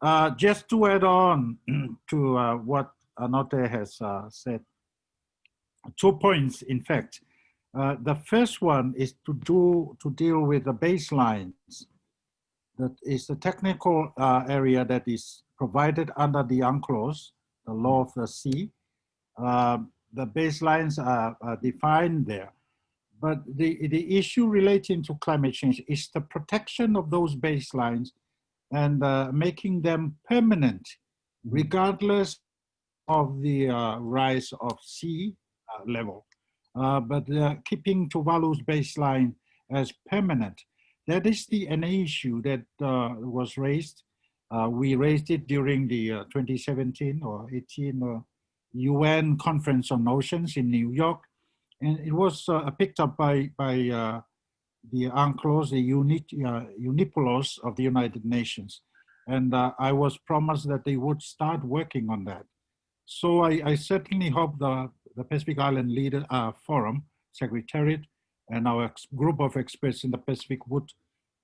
Uh, just to add on to uh, what Anote has uh, said, two points, in fact. Uh, the first one is to do to deal with the baselines. That is the technical uh, area that is provided under the UNCLOS, the law of the sea. Um, the baselines are, are defined there. But the, the issue relating to climate change is the protection of those baselines and uh, making them permanent, mm-hmm. regardless of the uh, rise of sea uh, level. Uh, but uh, keeping Tuvalu's baseline as permanent. That is the an issue that uh, was raised. we raised it during the 2017 or 18 UN Conference on Oceans in New York and it was uh, picked up by by uh, the UNCLOS, the UNIT, uh, UNICPOLOS of the United Nations, and I was promised that they would start working on that. So I, I certainly hope the the Pacific Island Leader Forum Secretariat and our group of experts in the Pacific would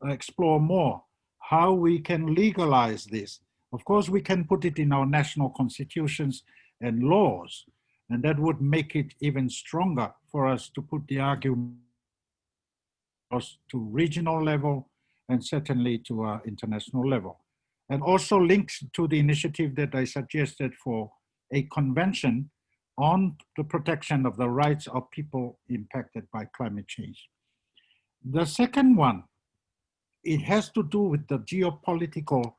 explore more how we can legalize this. Of course, we can put it in our national constitutions and laws, and that would make it even stronger for us to put the argument to regional level and certainly to our international level. And also links to the initiative that I suggested for a convention on the protection of the rights of people impacted by climate change. The second one, it has to do with the geopolitical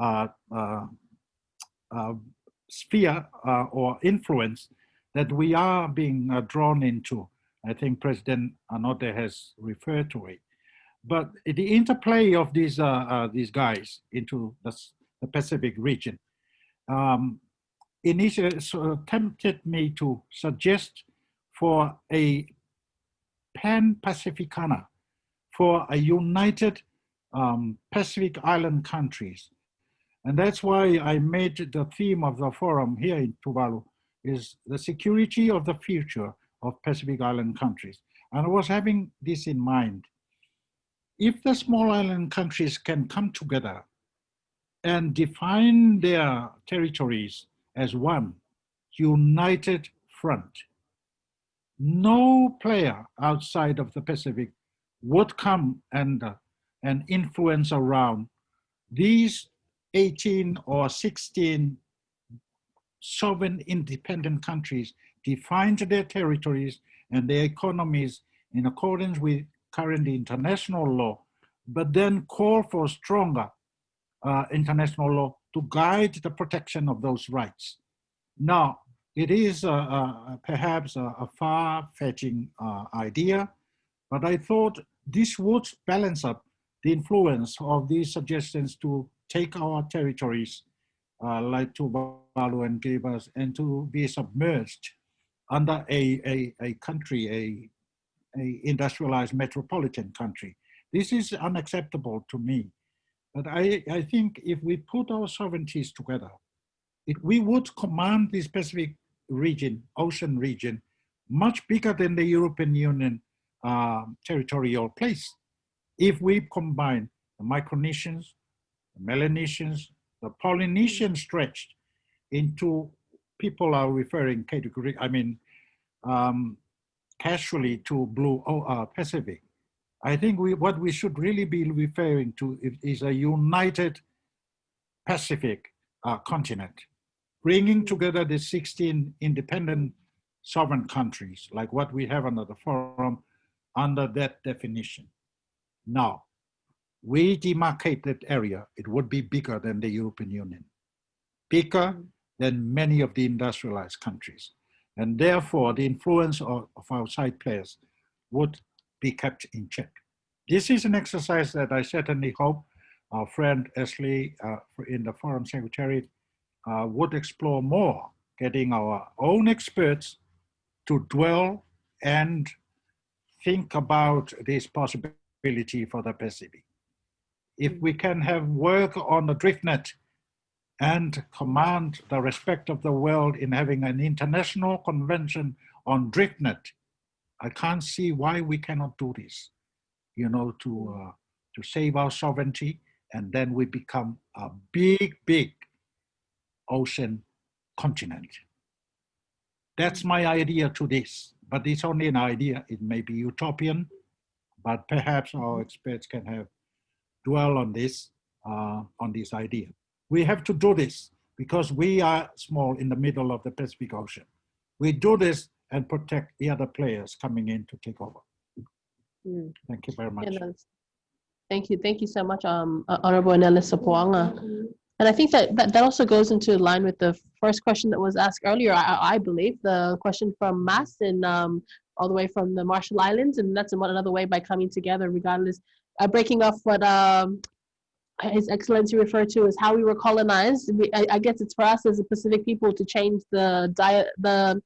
uh, uh, uh, sphere uh, or influence that we are being uh, drawn into. I think President Anote has referred to it. But the interplay of these, uh, uh, these guys into the, the Pacific region um, initially uh, tempted me to suggest for a pan-Pacificana, for a united um, Pacific Island countries. And that's why I made the theme of the forum here in Tuvalu is the security of the future of Pacific Island countries. And I was having this in mind. If the small island countries can come together and define their territories as one united front, no player outside of the Pacific would come and, uh, and influence around these 18 or 16 sovereign independent countries defined their territories and their economies in accordance with current international law, but then call for stronger uh, international law to guide the protection of those rights. Now, it is uh, uh, perhaps a, a far-fetching uh, idea, but I thought this would balance up the influence of these suggestions to take our territories uh, like Tuvalu and Kiribati and to be submerged under a, a, a country, a, a industrialized metropolitan country. This is unacceptable to me. But I, I think if we put our sovereignties together, it, we would command this Pacific region, ocean region, much bigger than the European Union uh, territorial place. If we combine the Micronesians, the Melanesians, the Polynesian stretched into people are referring category, I mean, um, casually to blue uh, Pacific. I think we, what we should really be referring to is a united Pacific uh, continent, bringing together the 16 independent sovereign countries, like what we have under the forum, under that definition. Now, we demarcate that area, it would be bigger than the European Union, bigger than many of the industrialized countries. And therefore, the influence of, of outside players would be kept in check. This is an exercise that I certainly hope our friend Exsley uh, in the Foreign Secretary uh, would explore more, getting our own experts to dwell and think about this possibility for the Pacific. If mm. we can have work on the DriftNet and command the respect of the world in having an international convention on DriftNet, I can't see why we cannot do this, you know, to, mm. uh, to save our sovereignty, and then we become a big, big ocean continent. That's mm. my idea to this, but it's only an idea. It may be utopian, but perhaps our experts can have dwell on this, uh, on this idea. We have to do this because we are small in the middle of the Pacific Ocean. We do this and protect the other players coming in to take over. Mm. Thank you very much. Thank you. Thank you so much, um, uh, Honorable Enele Sopoaga. And I think that, that that also goes into line with the first question that was asked earlier, I, I believe, the question from Mas and um, all the way from the Marshall Islands. And that's another way by coming together, regardless, uh, breaking off what um, his Excellency referred to as how we were colonized. We, I, I, guess it's for us as a Pacific people to change the diet, the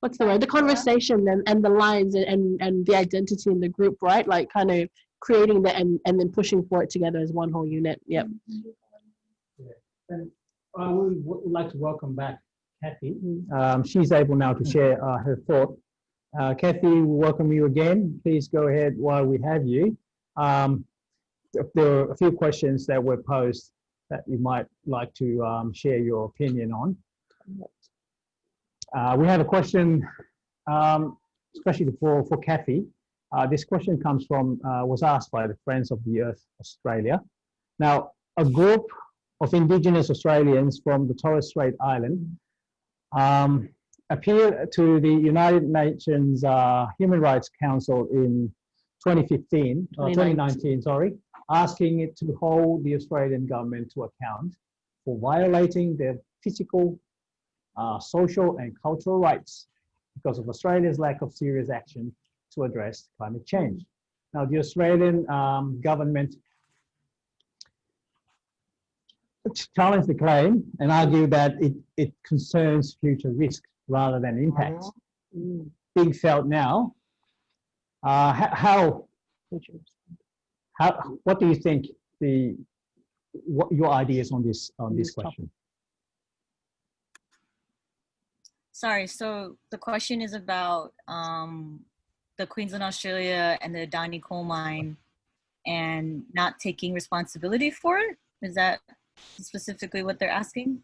what's the word, the conversation and, and the lines and, and, and the identity in the group, right? Like kind of creating that and, and then pushing for it together as one whole unit. Yep. Yeah. And I would, would like to welcome back Kathy. Um, she's able now to share uh, her thought. Uh, Kathy, we welcome you again. Please go ahead while we have you. Um, there are a few questions that were posed that you might like to um, share your opinion on. Uh, we have a question, um, especially for, for Kathy. Uh, this question comes from, uh, was asked by the Friends of the Earth Australia. Now, a group of Indigenous Australians from the Torres Strait Island um, appeared to the United Nations uh, Human Rights Council in 2015, 2019. 2019, sorry, asking it to hold the Australian government to account for violating their physical, uh, social and cultural rights because of Australia's lack of serious action to address climate change. Now, the Australian um, government challenged the claim and argued that it, it concerns future risk rather than impacts. Mm. Being felt now, uh, how, how, what do you think the, what your ideas on this, on this question? Sorry, so the question is about um, the Queensland, Australia and the Adani coal mine and not taking responsibility for it? Is that specifically what they're asking?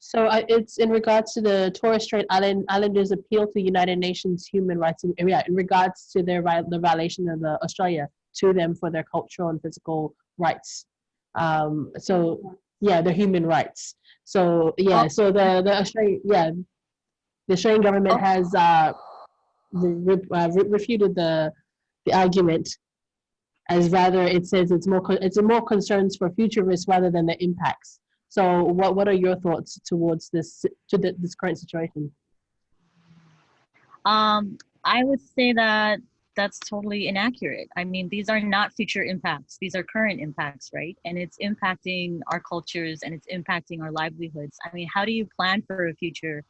So uh, it's in regards to the Torres Strait Island Islanders' appeal to United Nations human rights, in, yeah, in regards to their the violation of the Australia to them for their cultural and physical rights. Um, so yeah, their human rights. So yeah, oh. so the the Australian yeah, the Australian government oh. has uh, re, uh, re, refuted the the argument as rather it says it's more it's more concerns for future risk rather than the impacts. So what, what are your thoughts towards this, to the, this current situation? Um, I would say that that's totally inaccurate. I mean, these are not future impacts. These are current impacts, right? And it's impacting our cultures and it's impacting our livelihoods. I mean, how do you plan for a future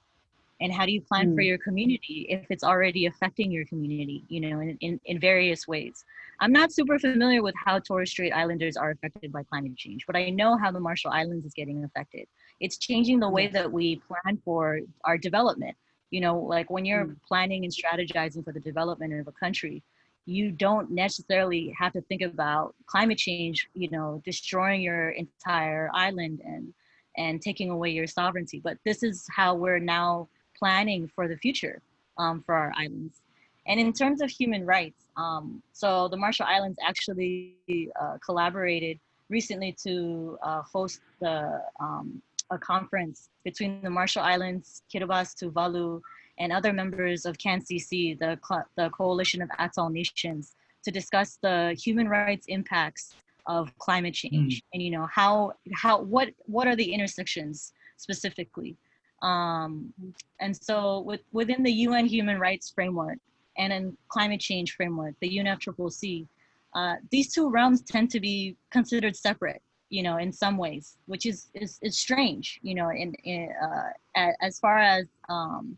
and how do you plan for Mm. your community if it's already affecting your community you know in, in, in various ways? I'm not super familiar with how torres strait islanders are affected by climate change but i know how the marshall islands is getting affected. It's changing the way that we plan for our development. You know like when you're Mm. planning and strategizing for the development of a country you don't necessarily have to think about climate change you know destroying your entire island and and taking away your sovereignty. But this is how we're now planning for the future um, for our islands. And in terms of human rights um, so the marshall islands actually uh, collaborated recently to uh, host the um, a conference between the marshall islands kiribati tuvalu and other members of CANCC, the, co- the Coalition of Atoll Nations, to discuss the human rights impacts of climate change and you know how how what what are the intersections specifically um, and so with, within the UN human rights framework and in climate change framework, the UNFCCC, uh, these two realms tend to be considered separate, you know, in some ways, which is is, is strange, you know, in, in uh, as far as um,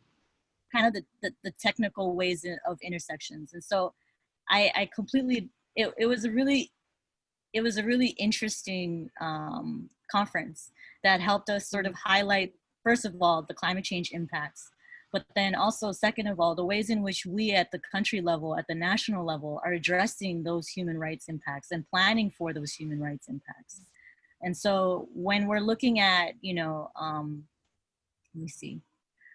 kind of the, the, the technical ways of intersections. And so I, I completely, it, it was a really, it was a really interesting um, conference that helped us sort of highlight, first of all, the climate change impacts, but then also second of all, the ways in which we at the country level, at the national level, are addressing those human rights impacts and planning for those human rights impacts. And so when we're looking at, you know, um, let me see,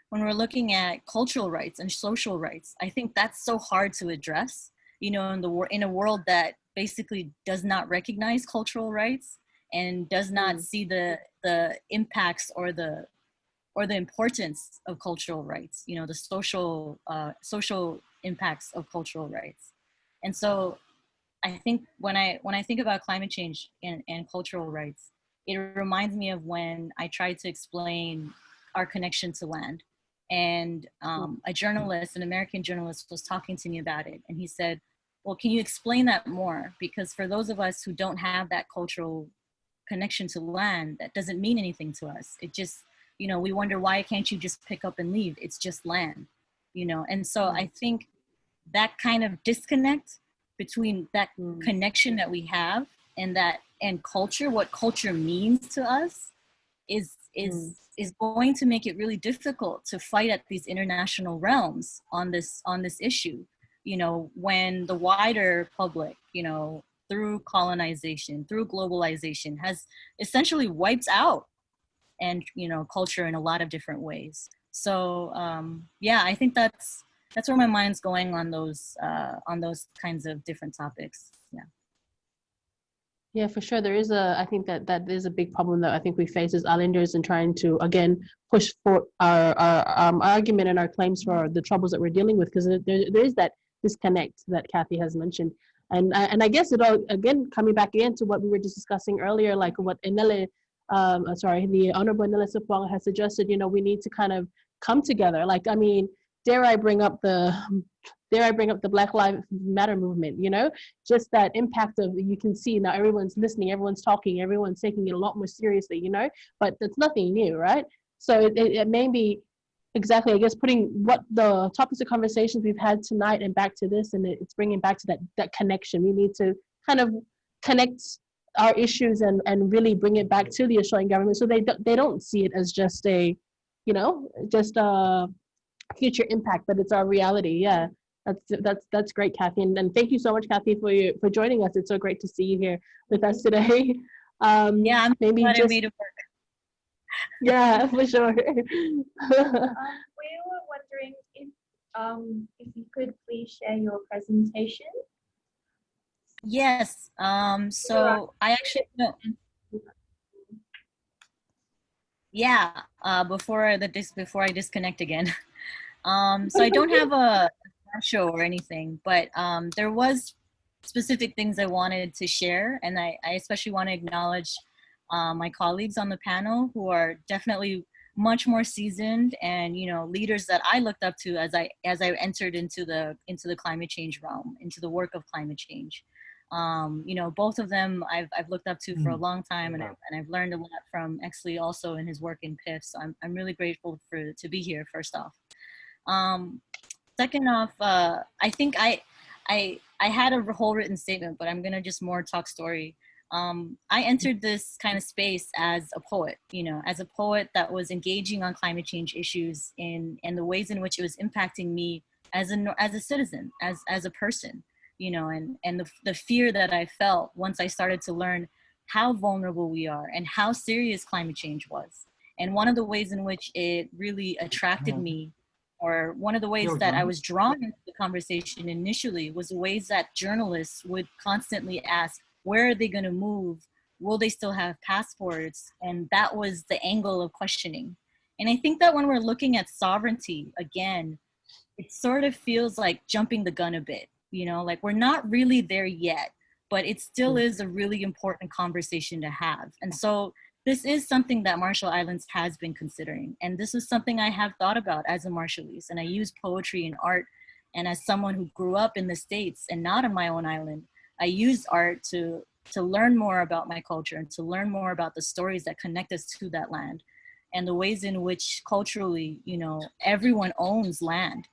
when we're looking at cultural rights and social rights, I think that's so hard to address, you know, in the wor- in a world that basically does not recognize cultural rights and does not see the the impacts or the or the importance of cultural rights, you know, the social uh, social impacts of cultural rights. And so I think when I when I think about climate change and, and cultural rights, it reminds me of when I tried to explain our connection to land. And um, a journalist, an American journalist, was talking to me about it. And he said, Well, can you explain that more? Because for those of us who don't have that cultural connection to land, that doesn't mean anything to us. It just, you know, we wonder why can't you just pick up and leave? It's just land, you know? And so mm. I think that kind of disconnect between that mm. connection that we have and that and culture, what culture means to us, is is mm. is going to make it really difficult to fight at these international realms on this on this issue. You know, when the wider public, you know, through colonization, through globalization, has essentially wiped out and you know culture in a lot of different ways. So um, yeah, I think that's that's where my mind's going on those uh, on those kinds of different topics. Yeah. Yeah, for sure. There is a, I think that that is a big problem that I think we face as islanders in trying to, again, push for our, our um, argument and our claims for the troubles that we're dealing with, because there, there is that disconnect that Kathy has mentioned. And, and I guess it all, again, coming back into what we were just discussing earlier, like what Enele, um, sorry, the Honorable Sopoaga has suggested, you know, we need to kind of come together. Like, I mean, dare I bring up the, dare I bring up the Black Lives Matter movement, you know? just that impact of you can see now everyone's listening everyone's talking everyone's taking it a lot more seriously you know but it's nothing new right so it, it, it may be exactly i guess putting what the topics of conversations we've had tonight and back to this and it, it's bringing back to that that connection we need to kind of connect our issues and and really bring it back to the australian government so they don't they don't see it as just a you know just a future impact but it's our reality yeah that's that's that's great, Kathy, and, and thank you so much, Kathy, for you for joining us. It's so great to see you here with us today. Um, Yeah, I'm maybe just yeah, for sure. Um, we were wondering if um, if you could please share your presentation. Yes. Um, so I actually. Yeah. Uh, before the dis before I disconnect again. Um, so I don't have a show or anything, but um, there was specific things I wanted to share, and I, I especially want to acknowledge uh, my colleagues on the panel who are definitely much more seasoned and you know leaders that I looked up to as I as I entered into the into the climate change realm, into the work of climate change. Um, you know, both of them I've, I've looked up to for a Mm. long time and, Wow. I've, and I've learned a lot from Exsley also in his work in PIF. So I'm, I'm really grateful for to be here first off. Um, second off, uh, I think I, I, I had a whole written statement, but I'm gonna just more talk story. Um, I entered this kind of space as a poet, you know, as a poet that was engaging on climate change issues in, and the ways in which it was impacting me as a, as a citizen, as, as a person, you know, and, and the, the fear that I felt once I started to learn how vulnerable we are and how serious climate change was. And one of the ways in which it really attracted me or one of the ways that I was drawn into the conversation initially was the ways that journalists would constantly ask, where are they going to move? Will they still have passports? And that was the angle of questioning. And I think that when we're looking at sovereignty, again, it sort of feels like jumping the gun a bit, you know, like we're not really there yet, but it still mm. is a really important conversation to have. And so this is something that Marshall Islands has been considering. And this is something I have thought about as a Marshallese. And I use poetry and art. And as someone who grew up in the States and not on my own island, I use art to, to learn more about my culture and to learn more about the stories that connect us to that land and the ways in which culturally, you know, everyone owns land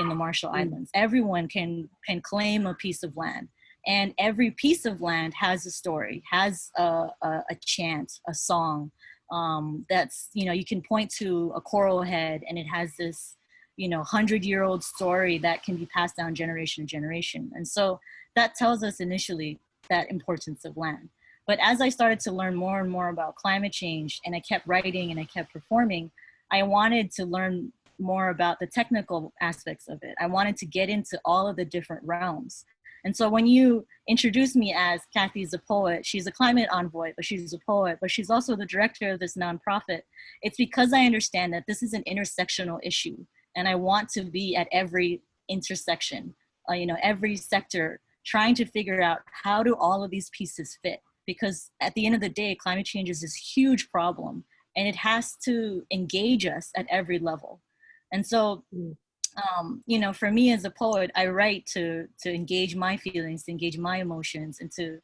in the Marshall Islands. Everyone can, can claim a piece of land. And every piece of land has a story has a, a, a chant a song um, that's you know you can point to a coral head and it has this you know hundred year old story that can be passed down generation to generation. And so that tells us initially that importance of land. But as i started to learn more and more about climate change and i kept writing and i kept performing i wanted to learn more about the technical aspects of it i wanted to get into all of the different realms and so when you introduce me as Kathy's a poet, she's a climate envoy, but she's a poet, but she's also the director of this nonprofit. It's because I understand that this is an intersectional issue and I want to be at every intersection, uh, you know, every sector, trying to figure out how do all of these pieces fit? Because at the end of the day, climate change is this huge problem and it has to engage us at every level. And so um, you know, for me as a poet, I write to to engage my feelings, to engage my emotions, and to,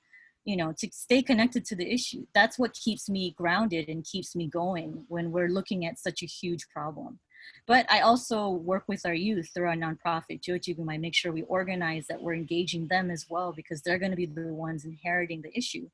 you know, to stay connected to the issue. That's what keeps me grounded and keeps me going when we're looking at such a huge problem. But I also work with our youth through our nonprofit, Jo-Jikum. I make sure we organize that we're engaging them as well because they're going to be the ones inheriting the issue.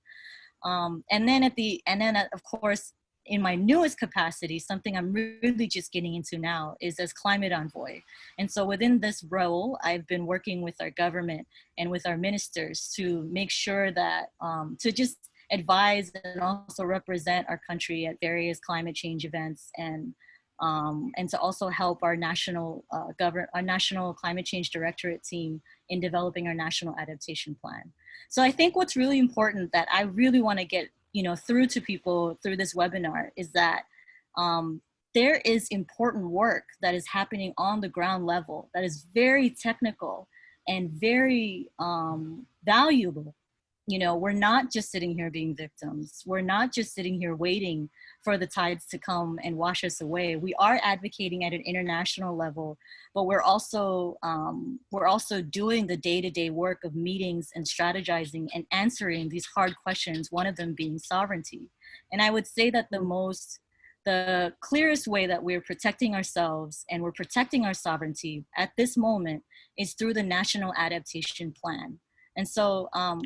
Um, and then at the and then uh, of course in my newest capacity, something I'm really just getting into now is as climate envoy. And so within this role, I've been working with our government and with our ministers to make sure that, um, to just advise and also represent our country at various climate change events and um, and to also help our national uh, govern our national climate change directorate team in developing our national adaptation plan. So I think what's really important that I really want to get you know through to people through this webinar is that um, there is important work that is happening on the ground level that is very technical and very um, valuable. You know, we're not just sitting here being victims. We're not just sitting here waiting for the tides to come and wash us away. We are advocating at an international level, but we're also um, we're also doing the day-to-day -day work of meetings and strategizing and answering these hard questions. One of them being sovereignty. And I would say that the most the clearest way that we're protecting ourselves and we're protecting our sovereignty at this moment is through the National Adaptation Plan. And so um,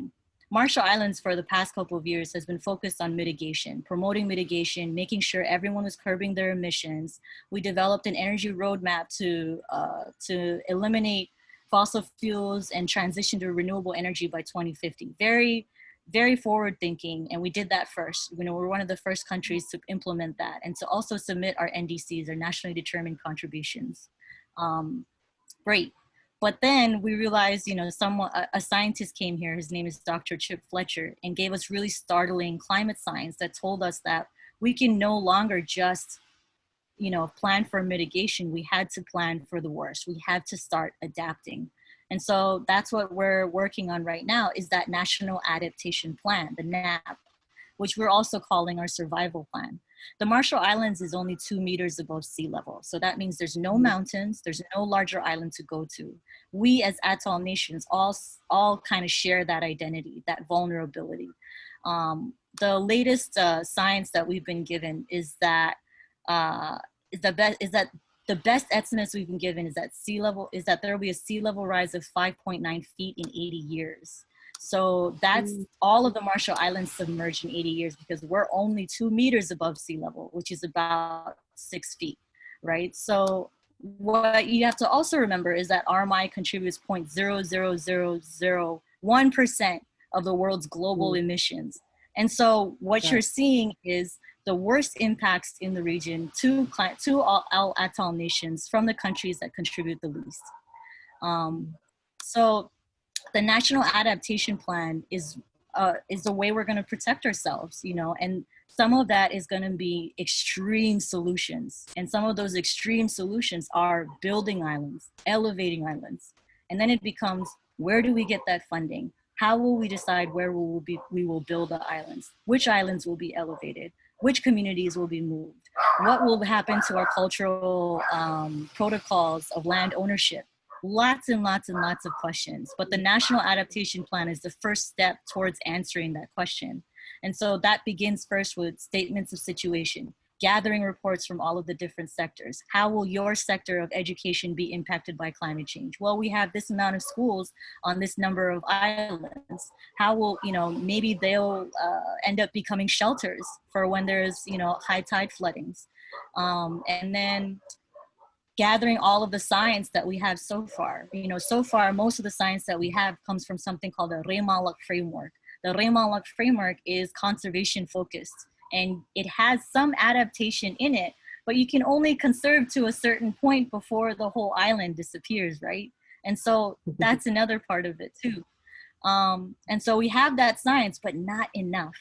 Marshall Islands for the past couple of years has been focused on mitigation, promoting mitigation, making sure everyone was curbing their emissions. We developed an energy roadmap to, uh, to eliminate fossil fuels and transition to renewable energy by 2050. Very, very forward thinking. And we did that first. You know, we're one of the first countries to implement that and to also submit our NDCs, our nationally determined contributions. Um, great. But then we realized, you know, someone, a, a, scientist came here, his name is Dr. Chip Fletcher, and gave us really startling climate science that told us that we can no longer just, you know, plan for mitigation. We had to plan for the worst. We had to start adapting. And so that's what we're working on right now is that National Adaptation Plan, the NAP, which we're also calling our survival plan. The Marshall Islands is only two meters above sea level. So that means there's no mountains, there's no larger island to go to. We as atoll nations all, all kind of share that identity, that vulnerability. Um, the latest uh, science that we've been given is that uh, is the best is that the best estimates we've been given is that sea level is that there will be a sea level rise of 5.9 feet in 80 years. So that's Mm. all of the Marshall Islands submerged in 80 years because we're only two meters above sea level, which is about six feet, right? So what you have to also remember is that RMI contributes 0.00001% of the world's global emissions. And so what Yeah. you're seeing is the worst impacts in the region to, to all, all atoll nations from the countries that contribute the least. Um, so the National Adaptation Plan is, uh, is the way we're gonna protect ourselves, you know, and some of that is gonna be extreme solutions. And some of those extreme solutions are building islands, elevating islands. And then it becomes, where do we get that funding? How will we decide where we will, be, we will build the islands? Which islands will be elevated? Which communities will be moved? What will happen to our cultural um, protocols of land ownership? Lots and lots and lots of questions. But the National Adaptation Plan is the first step towards answering that question. And so that begins first with statements of situation, gathering reports from all of the different sectors. How will your sector of education be impacted by climate change? Well, we have this amount of schools on this number of islands. How will, you know, maybe they'll uh, end up becoming shelters for when there's, you know, high tide floodings. Um, and then gathering all of the science that we have so far. You know, so far, most of the science that we have comes from something called the Reimaanlok framework. The Reimaanlok framework is conservation focused and it has some adaptation in it, but you can only conserve to a certain point before the whole island disappears, right? And so that's another part of it too. Um, and so we have that science, but not enough.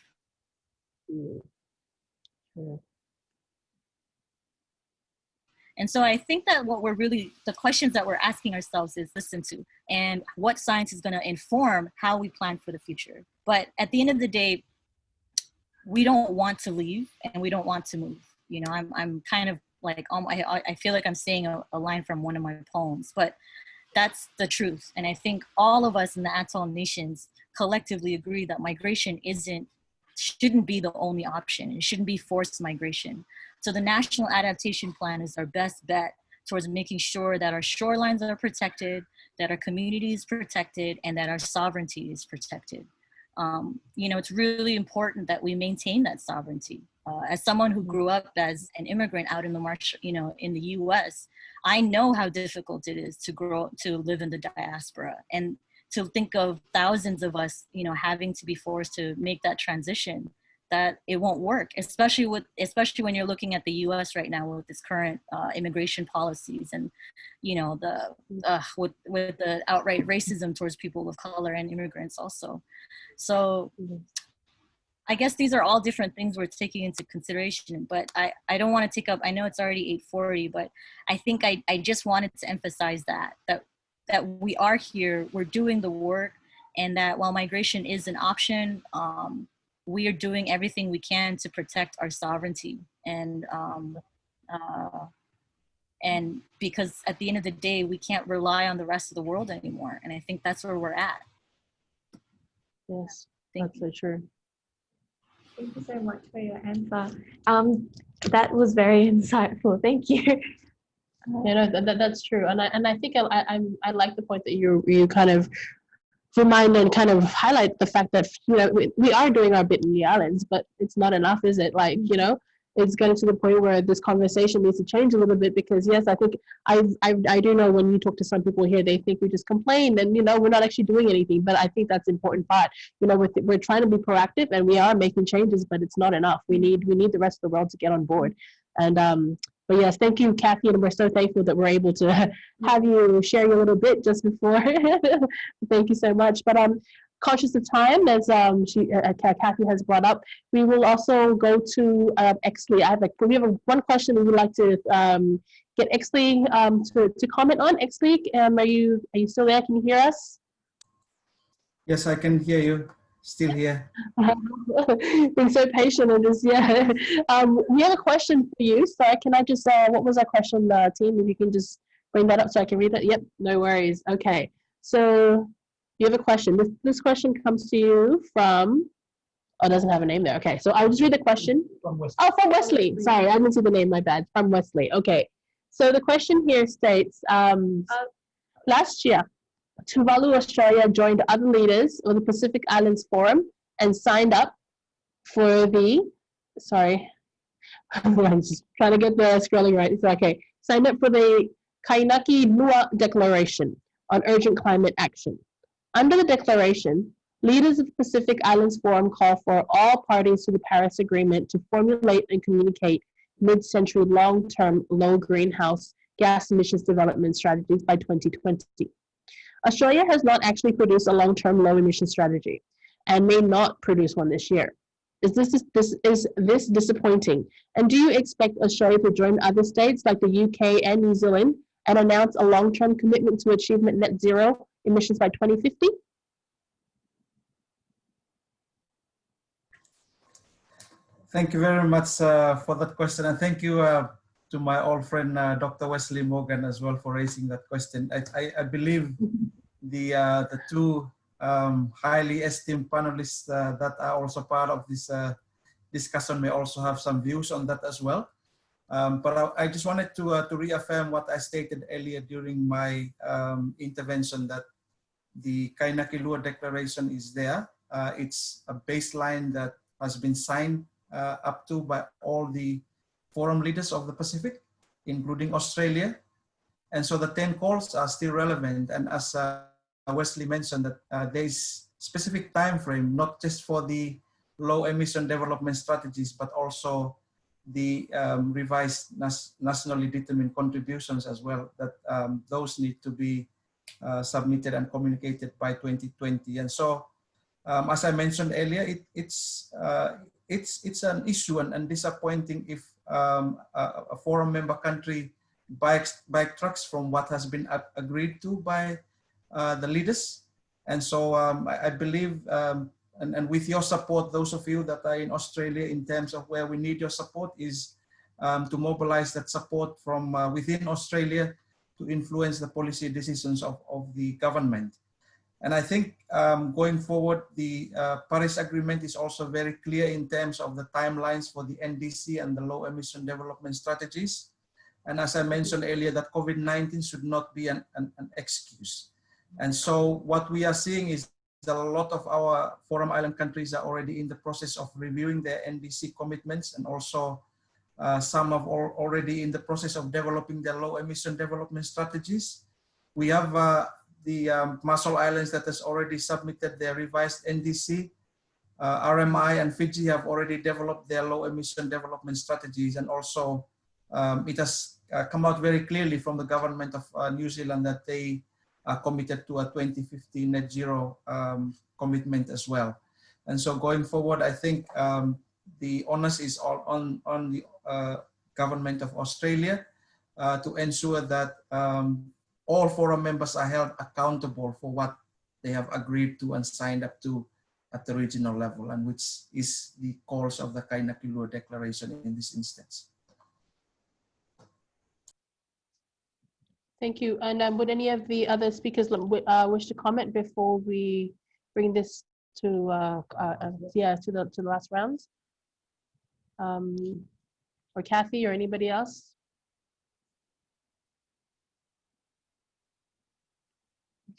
And so I think that what we're really, the questions that we're asking ourselves is listen to, and what science is gonna inform how we plan for the future. But at the end of the day, we don't want to leave and we don't want to move. You know, I'm, I'm kind of like, um, I, I feel like I'm saying a, a line from one of my poems, but that's the truth. And I think all of us in the atoll nations collectively agree that migration isn't, shouldn't be the only option. It shouldn't be forced migration. So the National Adaptation Plan is our best bet towards making sure that our shorelines are protected, that our community is protected, and that our sovereignty is protected. Um, you know, it's really important that we maintain that sovereignty. Uh, as someone who grew up as an immigrant out in the march, you know, in the U.S., I know how difficult it is to grow to live in the diaspora and to think of thousands of us, you know, having to be forced to make that transition that it won't work, especially with especially when you're looking at the U.S. right now with its current uh, immigration policies and you know the uh, with with the outright racism towards people of color and immigrants also. So I guess these are all different things we're taking into consideration, but I, I don't want to take up, I know it's already 840, but I think I, I just wanted to emphasize that, that, that we are here, we're doing the work, and that while migration is an option, um, we are doing everything we can to protect our sovereignty. And, um, uh, and because at the end of the day, we can't rely on the rest of the world anymore. And I think that's where we're at. Yes, Thank that's so true. Thank you so much for your answer. Um, that was very insightful. Thank you. you know that, that, that's true, and I and I think I, I I'm- I like the point that you you kind of remind and kind of highlight the fact that you know we, we are doing our bit in the islands, but it's not enough, is it? Like you know, it's getting to the point where this conversation needs to change a little bit because yes, I think I I do know when you talk to some people here, they think we just complain and you know we're not actually doing anything, but I think that's important part. You know, we're we're trying to be proactive and we are making changes, but it's not enough. We need we need the rest of the world to get on board, and um but yes, thank you, Kathy, and we're so thankful that we're able to have you share your little bit just before. thank you so much. But um, conscious of time, as um, she uh, uh, Kathy has brought up, we will also go to uh, Exsley. I have a, we have a, one question we would like to um, get Exsley um, to, to comment on. Exsley, um, are you are you still there? Can you hear us? Yes, I can hear you. Still here. Being so patient in this, yeah. Um, we have a question for you. So can I just, uh, what was our question, uh, team? If you can just bring that up so I can read it. Yep, no worries. Okay, so you have a question. This, this question comes to you from, oh, it doesn't have a name there. Okay, so I'll just read the question. From West. Oh, from Wesley. Sorry, I didn't see the name, my bad. From Wesley. Okay. So the question here states um, last year, Tuvalu, Australia joined other leaders of the Pacific Islands Forum and signed up for the, sorry, I'm just trying to get the scrolling right. It's okay. Signed up for the Kainaki Lua Declaration on Urgent Climate Action. Under the declaration, leaders of the Pacific Islands Forum call for all parties to the Paris Agreement to formulate and communicate mid-century long-term low greenhouse gas emissions development strategies by 2020. Australia has not actually produced a long-term low emission strategy and may not produce one this year. Is this, is this is this disappointing? And do you expect Australia to join other states like the UK and New Zealand and announce a long-term commitment to achievement net zero emissions by 2050? Thank you very much uh, for that question, and thank you uh, to my old friend uh, Dr. Wesley Morgan as well for raising that question. I, I, I believe the uh, the two um, highly esteemed panelists uh, that are also part of this uh, discussion may also have some views on that as well. Um, but I, I, just wanted to to reaffirm what I stated earlier during my um, intervention that the Kainaki Lua Declaration is there. it's a baseline that has been signed uh, up to by all the forum leaders of the Pacific, including Australia. And so the 10 calls are still relevant. And as uh, Wesley mentioned that uh, there is specific time frame, not just for the low emission development strategies, but also the um, revised nationally determined contributions as well, that um, those need to be uh, submitted and communicated by 2020. And so, um, as I mentioned earlier, it, it's, uh, it's it's an issue and, and disappointing if um, a, a, forum member country bikes backtracks from what has been agreed to by uh, the leaders. And so um, I, I, believe, um, and, and with your support, those of you that are in Australia in terms of where we need your support is um, to mobilize that support from uh, within Australia to influence the policy decisions of, of the government. And I think um, going forward, the uh, Paris Agreement is also very clear in terms of the timelines for the NDC and the low emission development strategies. And as I mentioned earlier, that COVID-19 should not be an, an, an, excuse. And so what we are seeing is that a lot of our Forum Island countries are already in the process of reviewing their NDC commitments and also uh, some are already in the process of developing their low emission development strategies. We have uh, the um, Marshall Islands that has already submitted their revised NDC. Uh, RMI and Fiji have already developed their low emission development strategies and also um, it has uh, come out very clearly from the government of uh, New Zealand that they are committed to a 2050 net zero um, commitment as well. And so going forward, I think um, the onus is all on, on the uh, government of Australia uh, to ensure that um, all forum members are held accountable for what they have agreed to and signed up to at the regional level and which is the calls of the Kainaki Lua Declaration in this instance. Thank you. And um, would any of the other speakers uh, wish to comment before we bring this to uh, uh, uh, yeah to the to the last rounds? Um, or Kathy or anybody else?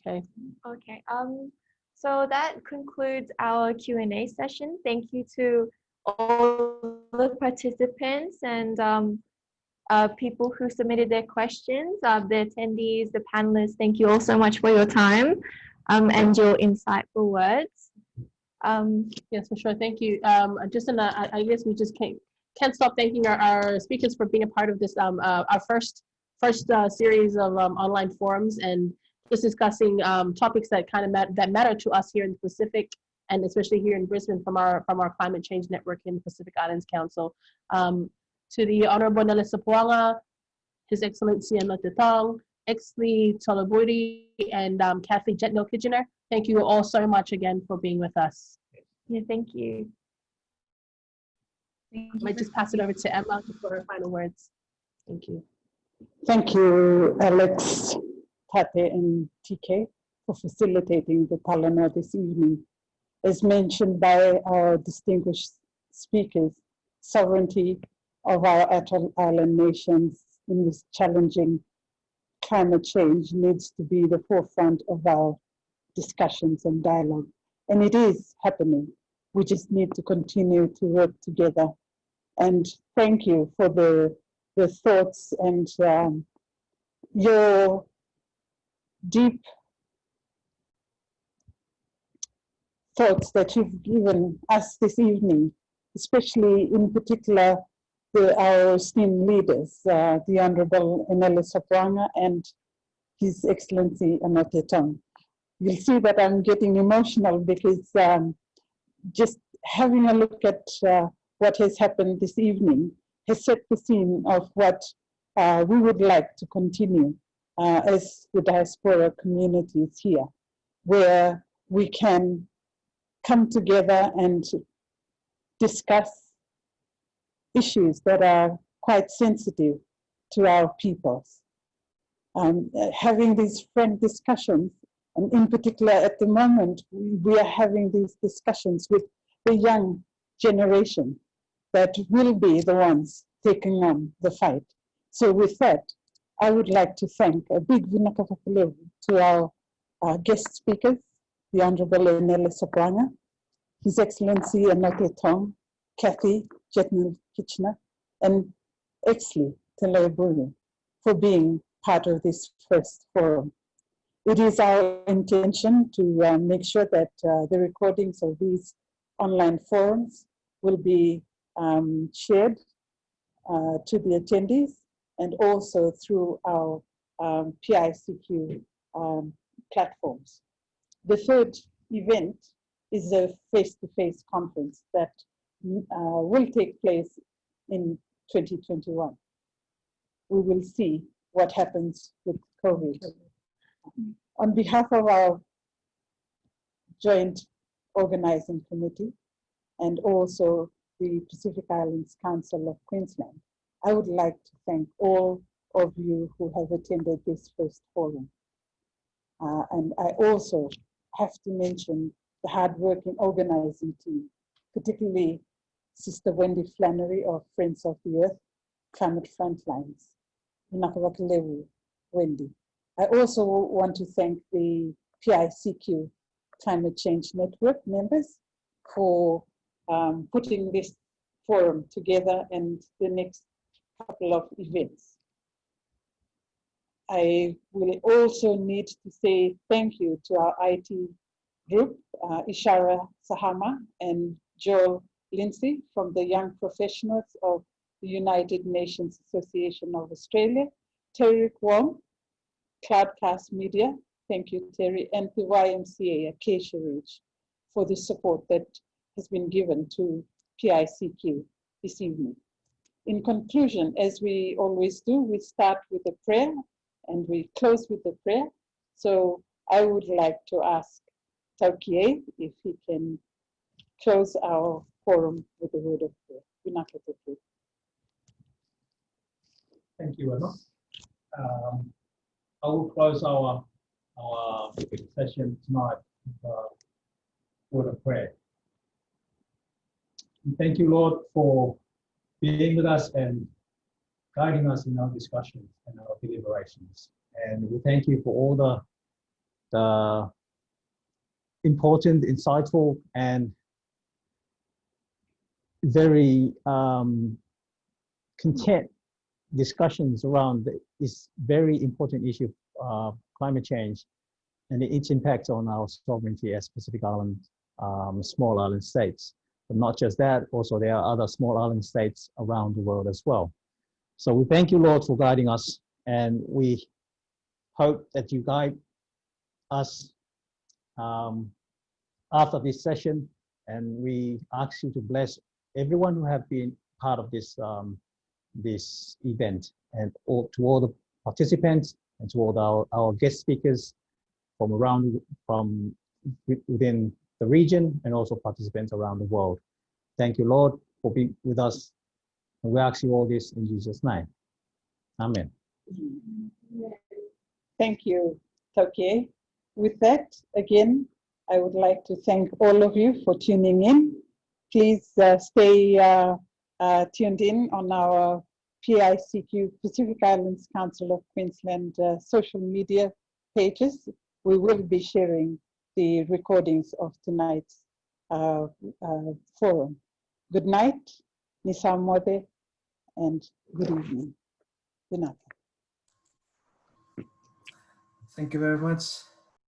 Okay. Okay. Um, so that concludes our Q&A session. Thank you to all the participants and um, uh, people who submitted their questions, uh, the attendees, the panelists. Thank you all so much for your time um, and your insightful words. Um, yes, for sure. Thank you. Um, just in a, I guess we just can't can't stop thanking our, our speakers for being a part of this um, uh, our first first uh, series of um, online forums and just discussing um, topics that kind of mat that matter to us here in the Pacific and especially here in Brisbane from our from our climate change network in the Pacific Islands Council. Um, to the Honorable Enele Sopoaga, His Excellency Anote Tong, Exsley Taloiburi, and um, Kathy Jetnil Kijiner. Thank you all so much again for being with us. Yeah, thank you. Thank I you might just pass it over to Emma for her final words. Thank you. Thank you, Alex, Tate, and TK for facilitating the talanoa this evening. As mentioned by our distinguished speakers, sovereignty of our atoll island nations in this challenging climate change needs to be the forefront of our discussions and dialogue. And it is happening. We just need to continue to work together. And thank you for the, the thoughts and um, your deep thoughts that you've given us this evening, especially in particular the, our esteemed leaders, uh, the Honorable Enele Sopoaga and His Excellency Anote Tong. You'll see that I'm getting emotional because um, just having a look at uh, what has happened this evening has set the scene of what uh, we would like to continue uh, as the diaspora communities here, where we can come together and discuss issues that are quite sensitive to our peoples. Um, having these frank discussions, and in particular at the moment, we are having these discussions with the young generation that will be the ones taking on the fight. So with that, I would like to thank a big vinakapapalevu to our guest speakers, the Honorable Enele Sopoaga, His Excellency Anote Tong, Kathy Jetnil Kijiner, and Exsley Taloiburi for being part of this first forum. It is our intention to uh, make sure that uh, the recordings of these online forums will be um, shared uh, to the attendees and also through our um, PICQ um, platforms. The third event is a face-to-face -face conference that uh, will take place in 2021. We will see what happens with COVID. On behalf of our joint organizing committee and also the Pacific Islands Council of Queensland, I would like to thank all of you who have attended this first forum. Uh, and I also have to mention the hardworking organizing team, particularly Sister Wendy Flannery of Friends of the Earth, Climate Frontlines, Nakawakalewu, Wendy. I also want to thank the PICQ Climate Change Network members for um, putting this forum together and the next couple of events. I will also need to say thank you to our IT group, uh, Ishara Sahama and Joel Lindsay from the Young Professionals of the United Nations Association of Australia, Terry Wong, Cloudcast Media, thank you Terry, and the YMCA Acacia Ridge for the support that has been given to PICQ this evening. In conclusion, as we always do, we start with a prayer and we close with a prayer. So I would like to ask Taukie if he can close our forum with a word of prayer. Thank you, Emma. Um, I will close our, our session tonight with a word of prayer. And thank you, Lord, for being with us and guiding us in our discussions and our deliberations. And we thank you for all the, the important, insightful, and very um, content discussions around this very important issue of uh, climate change and its impact on our sovereignty as Pacific Island, um, small island states. But not just that, also there are other small island states around the world as well. So we thank you, Lord, for guiding us, and we hope that you guide us um, after this session, and we ask you to bless everyone who have been part of this um, this event, and all, to all the participants and to all our, our guest speakers from around from within the region and also participants around the world. Thank you, Lord, for being with us. And we ask you all this in Jesus' name. Amen. Thank you, Taukie. With that, again, I would like to thank all of you for tuning in. Please uh, stay uh, uh, tuned in on our PICQ, Pacific Islands Council of Queensland uh, social media pages. We will be sharing the recordings of tonight's uh, uh, forum. Good night, Nisamwade, and good evening. Good night. Thank you very much.